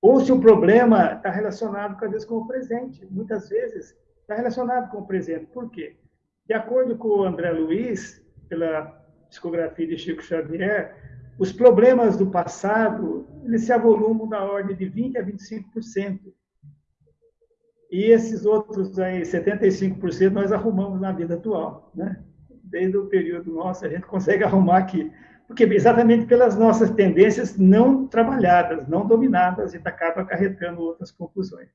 Speaker 6: ou se o problema está relacionado, às vezes, com o presente. Muitas vezes, está relacionado com o presente. Por quê? De acordo com o André Luiz, pela discografia de Chico Xavier, os problemas do passado eles se avolumam da ordem de 20% a 25%. E esses outros aí, 75%, nós arrumamos na vida atual. Né? Desde o período nosso, a gente consegue arrumar aqui. Porque exatamente pelas nossas tendências não trabalhadas, não dominadas, a gente acaba acarretando outras conclusões.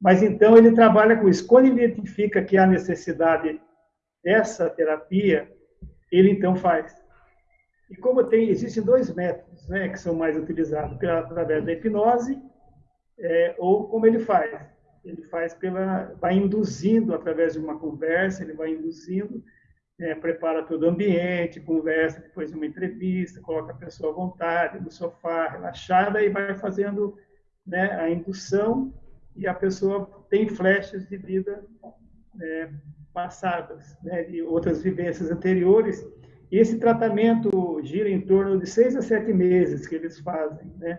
Speaker 6: Mas então ele trabalha com isso. Quando ele identifica que há necessidade dessa terapia, ele então faz. E como tem, existem dois métodos né, que são mais utilizados, pela, através da hipnose, é, ou como ele faz ele faz pela, vai induzindo através de uma conversa, ele vai induzindo, é, prepara todo o ambiente, conversa, depois de uma entrevista, coloca a pessoa à vontade, no sofá, relaxada, e vai fazendo né, a indução, e a pessoa tem flashes de vida é, passadas, né, de outras vivências anteriores, E esse tratamento gira em torno de seis a sete meses que eles fazem, né?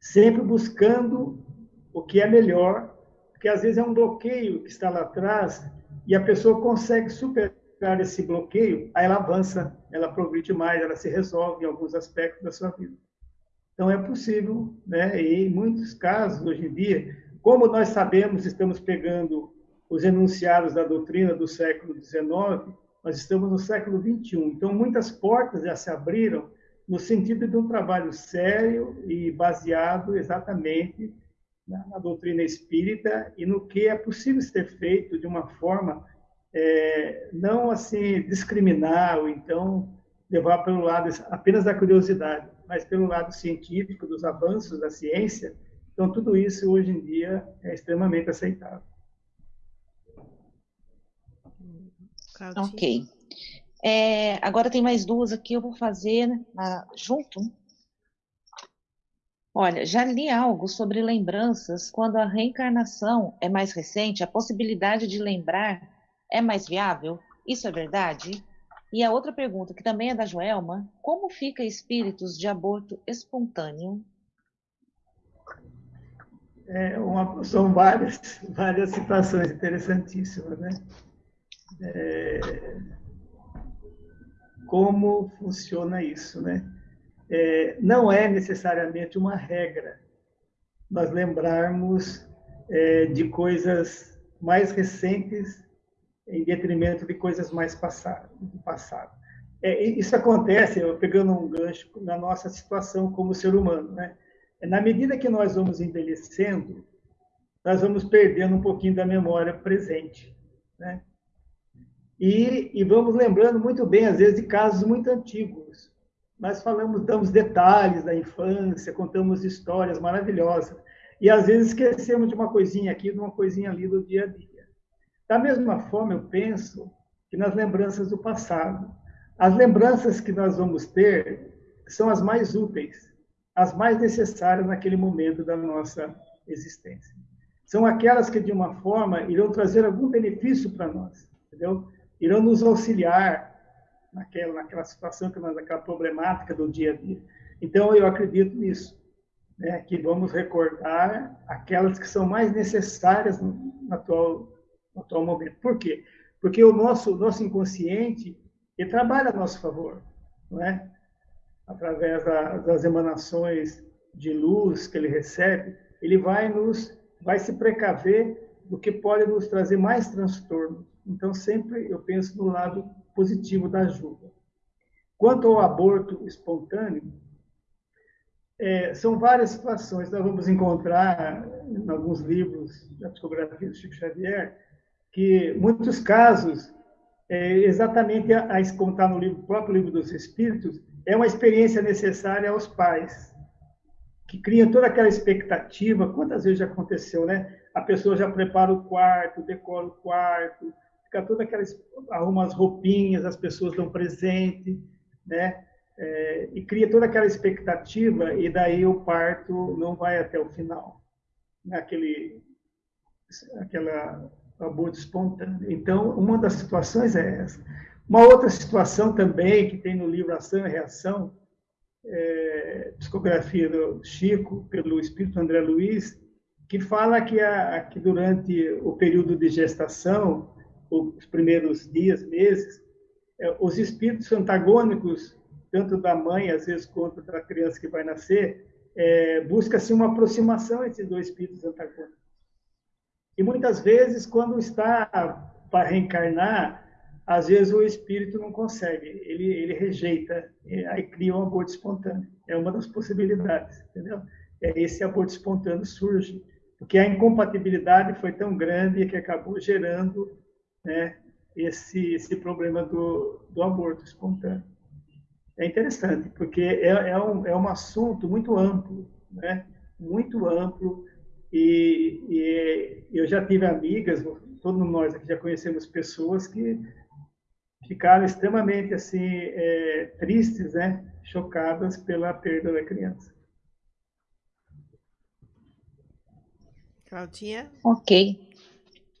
Speaker 6: Sempre buscando o que é melhor, porque às vezes é um bloqueio que está lá atrás e a pessoa consegue superar esse bloqueio, aí ela avança, ela progride mais, ela se resolve em alguns aspectos da sua vida. Então é possível, né? E em muitos casos hoje em dia, como nós sabemos, estamos pegando os enunciados da doutrina do século XIX, nós estamos no século XXI. Então muitas portas já se abriram no sentido de um trabalho sério e baseado exatamente na, na doutrina espírita e no que é possível ser feito de uma forma é, não assim discriminar ou então levar pelo lado apenas da curiosidade, mas pelo lado científico dos avanços da ciência. Então tudo isso hoje em dia é extremamente aceitável.
Speaker 4: Ok. É, agora tem mais duas aqui, eu vou fazer uh, junto. Olha, já li algo sobre lembranças quando a reencarnação é mais recente, a possibilidade de lembrar é mais viável? Isso é verdade? E a outra pergunta, que também é da Joelma, como fica espíritos de aborto espontâneo?
Speaker 6: É uma, são várias, várias situações interessantíssimas, né? É, como funciona isso, né? É, não é necessariamente uma regra nós lembrarmos é, de coisas mais recentes em detrimento de coisas mais passadas, do passado. É, isso acontece, pegando um gancho, na nossa situação como ser humano. Né? É, na medida que nós vamos envelhecendo, nós vamos perdendo um pouquinho da memória presente. Né? E, e, vamos lembrando muito bem, às vezes, de casos muito antigos. Nós falamos, damos detalhes da infância, contamos histórias maravilhosas. E às vezes esquecemos de uma coisinha aqui, de uma coisinha ali do dia a dia. Da mesma forma, eu penso que nas lembranças do passado, as lembranças que nós vamos ter são as mais úteis, as mais necessárias naquele momento da nossa existência. São aquelas que, de uma forma, irão trazer algum benefício para nós, entendeu? irão nos auxiliar naquela, naquela situação, naquela problemática do dia a dia. Então, eu acredito nisso, né, que vamos recordar aquelas que são mais necessárias no, atual, no atual momento. Por quê? Porque o nosso, nosso inconsciente ele trabalha a nosso favor, não é? através da, das emanações de luz que ele recebe, ele vai nos vai se precaver do que pode nos trazer mais transtorno. Então, sempre eu penso no lado positivo da ajuda. Quanto ao aborto espontâneo, é, são várias situações. Nós vamos encontrar em alguns livros da psicografia do Chico Xavier que muitos casos, é, exatamente a, a, está no livro, próprio livro dos Espíritos, é uma experiência necessária aos pais, que criam toda aquela expectativa. Quantas vezes já aconteceu, né? A pessoa já prepara o quarto, decora o quarto, fica toda aquela arruma as roupinhas, as pessoas dão presente, né? É, e cria toda aquela expectativa e daí o parto não vai até o final, naquele aquela aborto espontâneo. Então, uma das situações é essa. Uma outra situação também que tem no livro Ação e Reação, é, psicografia do Chico pelo Espírito André Luiz, que fala que, a, que durante o período de gestação os primeiros dias, meses, é, os espíritos antagônicos, tanto da mãe, às vezes, quanto da criança que vai nascer, é, busca-se uma aproximação entre dois espíritos antagônicos. E muitas vezes, quando está para reencarnar, às vezes o espírito não consegue, ele, ele rejeita, aí cria um aborto espontâneo. É uma das possibilidades, entendeu? É esse aborto espontâneo surge, porque a incompatibilidade foi tão grande que acabou gerando né, esse, esse problema do, do aborto espontâneo. É interessante, porque é, é, um, é um assunto muito amplo, né? muito amplo, e, e eu já tive amigas, todos nós aqui já conhecemos pessoas que ficaram extremamente assim é, tristes, né, chocadas pela perda da criança.
Speaker 2: Claudinha?
Speaker 4: Ok.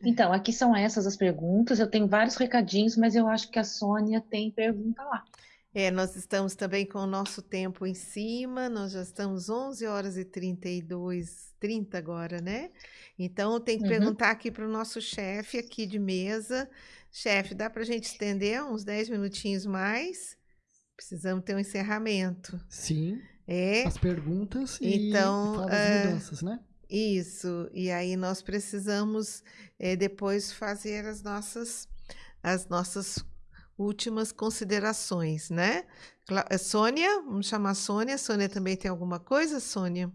Speaker 4: Então, aqui são essas as perguntas. Eu tenho vários recadinhos, mas eu acho que a Sônia tem pergunta lá.
Speaker 2: É, nós estamos também com o nosso tempo em cima, nós já estamos 11 horas e 32, 30 agora, né? Então, tem que
Speaker 4: Uhum.
Speaker 2: perguntar aqui para o nosso chefe aqui de mesa. Chefe, dá para a gente estender uns 10 minutinhos mais? Precisamos ter um encerramento.
Speaker 5: Sim,
Speaker 2: É,
Speaker 5: as perguntas e
Speaker 2: Então,
Speaker 5: falar das
Speaker 2: é,
Speaker 5: mudanças, né?
Speaker 2: Isso. E aí nós precisamos eh, depois fazer as nossas, as nossas últimas considerações, né? Eh, Sônia, vamos chamar a Sônia. Sônia também tem alguma coisa, Sônia?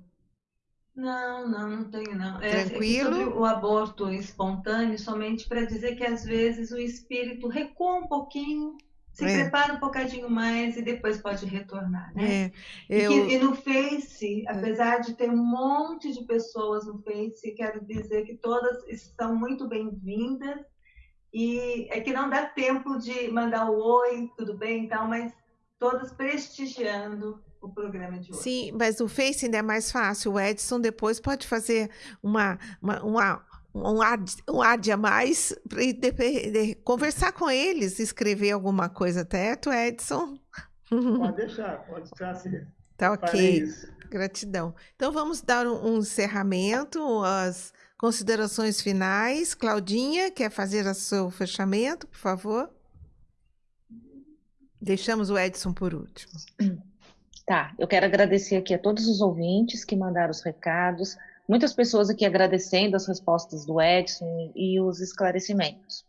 Speaker 3: Não, não, não tenho não. É,
Speaker 2: Tranquilo?
Speaker 3: Sobre o aborto espontâneo, somente para dizer que às vezes o espírito recua um pouquinho, se
Speaker 2: É.
Speaker 3: prepara um bocadinho mais e depois pode retornar, né?
Speaker 2: É,
Speaker 3: E, que-
Speaker 2: eu,
Speaker 3: e no Face, apesar de ter um monte de pessoas no Face, quero dizer que todas estão muito bem-vindas. E é que não dá tempo de mandar o oi, tudo bem e tal, mas todas prestigiando o programa de hoje.
Speaker 2: sim, mas o Face ainda é mais fácil. O Edson depois pode fazer uma, uma, uma- um, ad, um ad a mais de- conversar com eles, escrever alguma coisa, certo, Edson?
Speaker 6: Pode deixar, pode deixar assim.
Speaker 2: Tá ok. Gratidão. Então vamos dar um, um encerramento, as considerações finais. Claudinha, quer fazer o seu fechamento, por favor? Deixamos o Edson por último.
Speaker 4: Tá, eu quero agradecer aqui a todos os ouvintes que mandaram os recados, muitas pessoas aqui agradecendo as respostas do Edson e os esclarecimentos.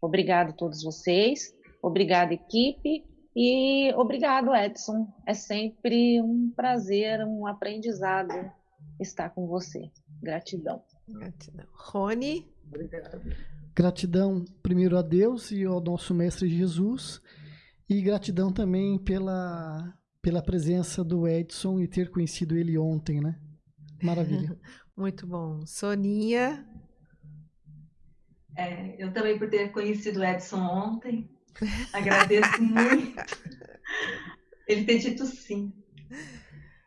Speaker 4: Obrigado a todos vocês, obrigado equipe e obrigado Edson. É sempre um prazer, um aprendizado estar com você. Gratidão.
Speaker 2: Gratidão. Rony,
Speaker 6: Obrigado.
Speaker 5: Gratidão primeiro a Deus e ao nosso Mestre Jesus. E gratidão também pela, pela presença do Edson e ter conhecido ele ontem, né? Maravilha.
Speaker 2: muito bom. Soninha,
Speaker 3: É, eu também por ter conhecido o Edson ontem, agradeço muito ele ter dito sim.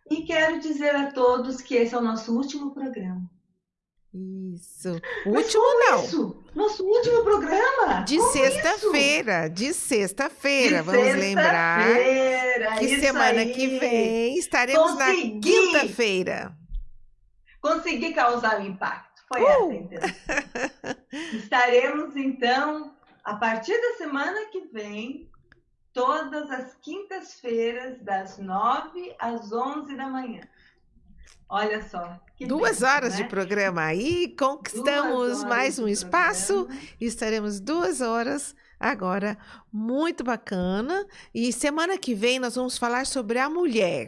Speaker 3: E quero dizer a todos que esse é o nosso último programa.
Speaker 2: isso. Último
Speaker 3: como
Speaker 2: não.
Speaker 3: Isso? Nosso último programa?
Speaker 2: De sexta-feira, de sexta-feira. Vamos lembrar
Speaker 3: sexta-feira,
Speaker 2: que
Speaker 3: isso
Speaker 2: semana
Speaker 3: aí.
Speaker 2: que vem estaremos na
Speaker 3: Consegui!
Speaker 2: quinta-feira.
Speaker 3: Consegui causar o impacto. Foi
Speaker 2: Uh!
Speaker 3: essa a intenção. Estaremos, então, a partir da semana que vem, todas as quintas-feiras, das 9 às 11 da manhã. Olha só.
Speaker 2: Duas
Speaker 3: bênção,
Speaker 2: horas
Speaker 3: né?
Speaker 2: de programa aí, conquistamos mais um espaço
Speaker 3: programa.
Speaker 2: e estaremos duas horas agora, muito bacana. E semana que vem nós vamos falar sobre a mulher.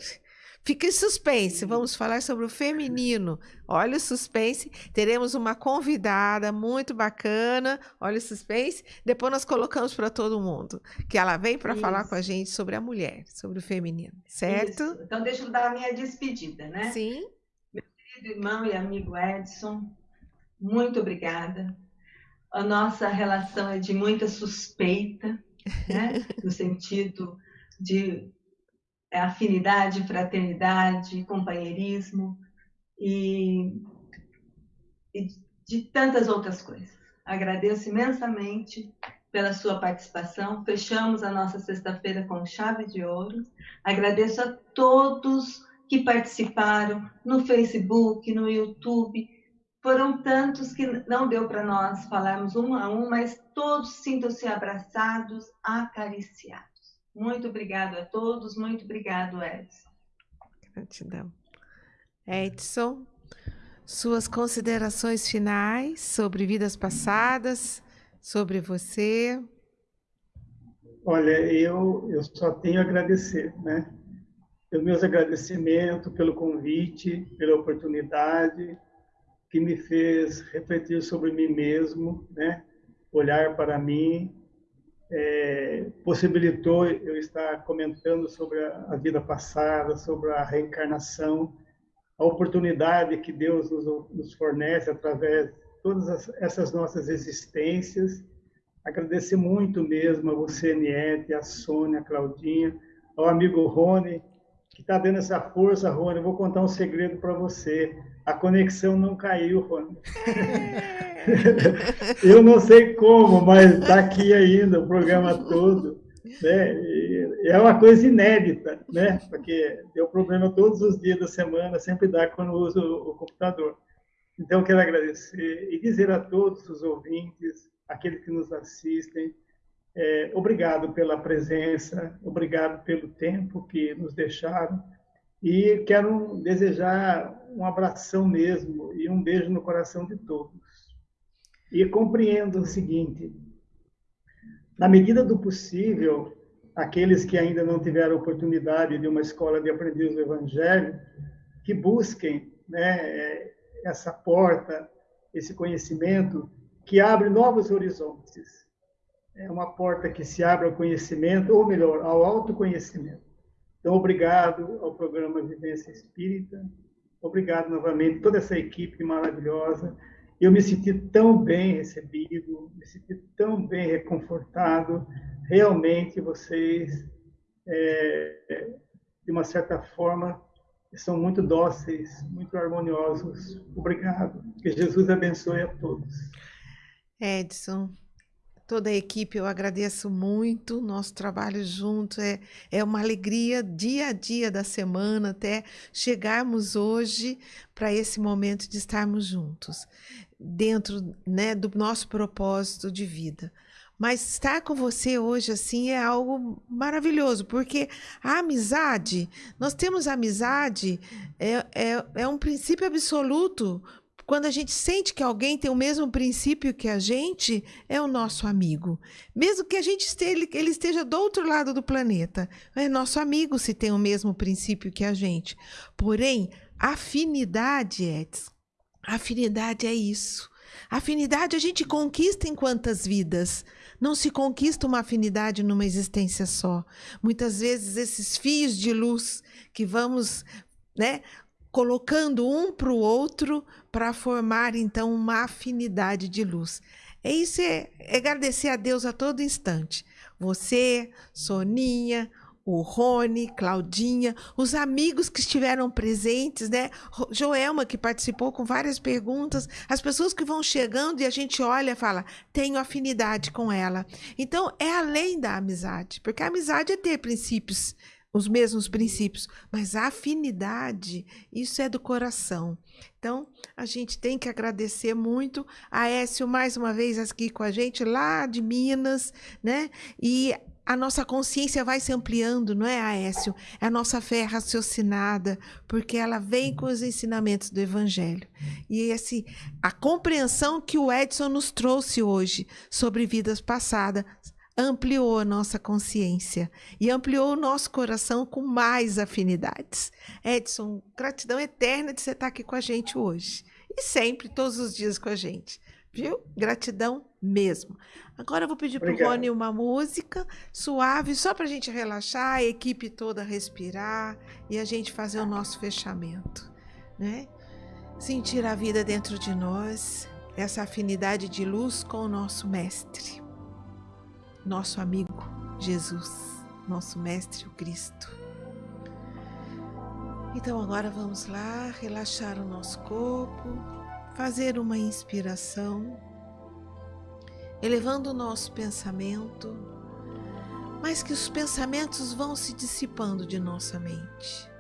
Speaker 2: Fica em suspense, vamos falar sobre o feminino. Olha o suspense, teremos uma convidada muito bacana. Olha o suspense. Depois nós colocamos para todo mundo que ela vem para falar com a gente sobre a mulher, sobre o feminino, certo?
Speaker 3: Isso. Então, deixa eu dar a minha despedida, né?
Speaker 2: Sim.
Speaker 3: querido irmão e amigo Edson, muito obrigada. A nossa relação é de muita suspeita, né? no sentido de afinidade, fraternidade, companheirismo e, e de tantas outras coisas. Agradeço imensamente pela sua participação. Fechamos a nossa sexta-feira com chave de ouro. Agradeço a todos que participaram no Facebook, no YouTube. Foram tantos que não deu para nós falarmos um a um, mas todos sintam-se abraçados, acariciados. Muito obrigado a todos, muito obrigado, Edson.
Speaker 2: Gratidão. Edson, suas considerações finais sobre vidas passadas, sobre você.
Speaker 6: Olha, eu, eu só tenho a agradecer, né? Os meus agradecimentos pelo convite, pela oportunidade que me fez refletir sobre mim mesmo, né? Olhar para mim, é, possibilitou eu estar comentando sobre a, vida passada, sobre a reencarnação, a oportunidade que Deus nos, nos fornece através de todas as, essas nossas existências. Agradecer muito mesmo a você, Niete, a Sônia, a Claudinha, ao amigo Rony, que está dando essa força, Rony. Eu vou contar um segredo para você. A conexão não caiu, Rony. Eu não sei como, mas está aqui ainda o programa todo. Né? é uma coisa inédita, né? Porque deu problema todos os dias da semana, sempre dá quando uso o computador. Então, quero agradecer e dizer a todos os ouvintes, aqueles que nos assistem, é, obrigado pela presença, obrigado pelo tempo que nos deixaram. E quero desejar um abração mesmo e um beijo no coração de todos. E compreendo o seguinte: na medida do possível, aqueles que ainda não tiveram oportunidade de uma escola de aprendiz do Evangelho, que busquem né, essa porta, esse conhecimento que abre novos horizontes. É uma porta que se abre ao conhecimento, ou melhor, ao autoconhecimento. Então, obrigado ao programa Vivência Espírita, obrigado novamente toda essa equipe maravilhosa. Eu me senti tão bem recebido, me senti tão bem reconfortado realmente vocês, é, de uma certa forma, são muito dóceis, muito harmoniosos. Obrigado. Que Jesus abençoe a todos.
Speaker 2: Edson, toda a equipe, eu agradeço muito. Nosso trabalho junto é, é uma alegria dia a dia da semana, até chegarmos hoje para esse momento de estarmos juntos, dentro né, do nosso propósito de vida. Mas estar com você hoje, assim, é algo maravilhoso, porque a amizade, nós temos amizade, é, é, é um princípio absoluto. Quando a gente sente que alguém tem o mesmo princípio que a gente, é o nosso amigo. Mesmo que a gente esteja, ele esteja do outro lado do planeta, é nosso amigo se tem o mesmo princípio que a gente. Porém, afinidade, Edson, afinidade é isso. Afinidade a gente conquista em quantas vidas? Não se conquista uma afinidade numa existência só. Muitas vezes esses fios de luz que vamos, né, colocando um para o outro para formar então uma afinidade de luz. É isso, é, é agradecer a Deus a todo instante. Você, Soninha, o Rony, Claudinha, os amigos que estiveram presentes, né? Joelma, que participou com várias perguntas, as pessoas que vão chegando e a gente olha e fala, tenho afinidade com ela. Então, é além da amizade, porque a amizade é ter princípios, os mesmos princípios, mas a afinidade, isso é do coração. Então, a gente tem que agradecer muito a Écio mais uma vez aqui com a gente, lá de Minas, né? E a nossa consciência vai se ampliando, não é, Aécio? É a nossa fé raciocinada, porque ela vem com os ensinamentos do Evangelho. E esse, a compreensão que o Edson nos trouxe hoje sobre vidas passadas ampliou a nossa consciência e ampliou o nosso coração com mais afinidades. Edson, gratidão eterna de você estar aqui com a gente hoje e sempre, todos os dias com a gente. Viu? Gratidão mesmo. Agora eu vou pedir para o Rony uma música suave, só para a gente relaxar, a equipe toda respirar e a gente fazer o nosso fechamento. Né? Sentir a vida dentro de nós, essa afinidade de luz com o nosso Mestre, nosso amigo Jesus, nosso Mestre, o Cristo. Então agora vamos lá relaxar o nosso corpo fazer uma inspiração, elevando o nosso pensamento, mas que os pensamentos vão se dissipando de nossa mente,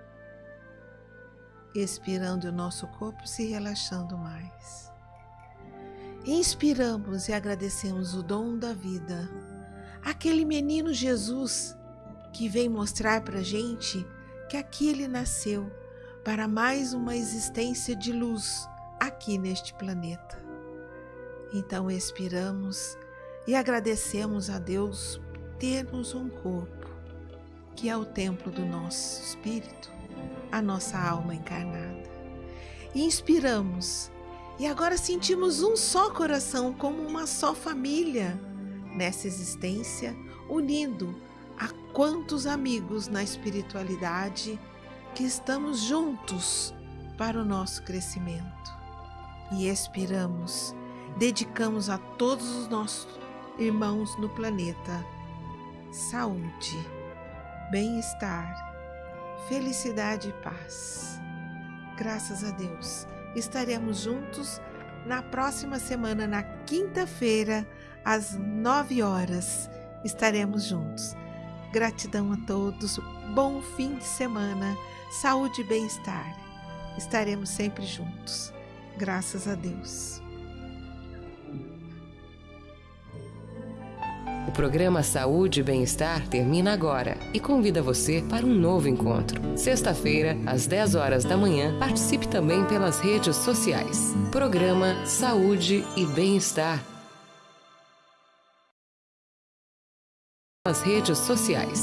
Speaker 2: expirando o nosso corpo se relaxando mais. Inspiramos e agradecemos o dom da vida, aquele menino Jesus que vem mostrar para gente que aqui ele nasceu para mais uma existência de luz aqui neste planeta. Então expiramos e agradecemos a Deus termos um corpo, que é o templo do nosso espírito, a nossa alma encarnada. E inspiramos e agora sentimos um só coração, como uma só família nessa existência, unindo a quantos amigos na espiritualidade que estamos juntos para o nosso crescimento e expiramos, dedicamos a todos os nossos irmãos no planeta saúde, bem-estar, felicidade e paz. Graças a Deus. Estaremos juntos na próxima semana, na quinta-feira, às nove horas. Estaremos juntos. Gratidão a todos. Bom fim de semana. Saúde e bem-estar. Estaremos sempre juntos. Graças a Deus.
Speaker 1: O programa Saúde e Bem-Estar termina agora e convida você para um novo encontro. Sexta-feira, às 10 horas da manhã, participe também pelas redes sociais. Programa Saúde e Bem-Estar. As redes sociais.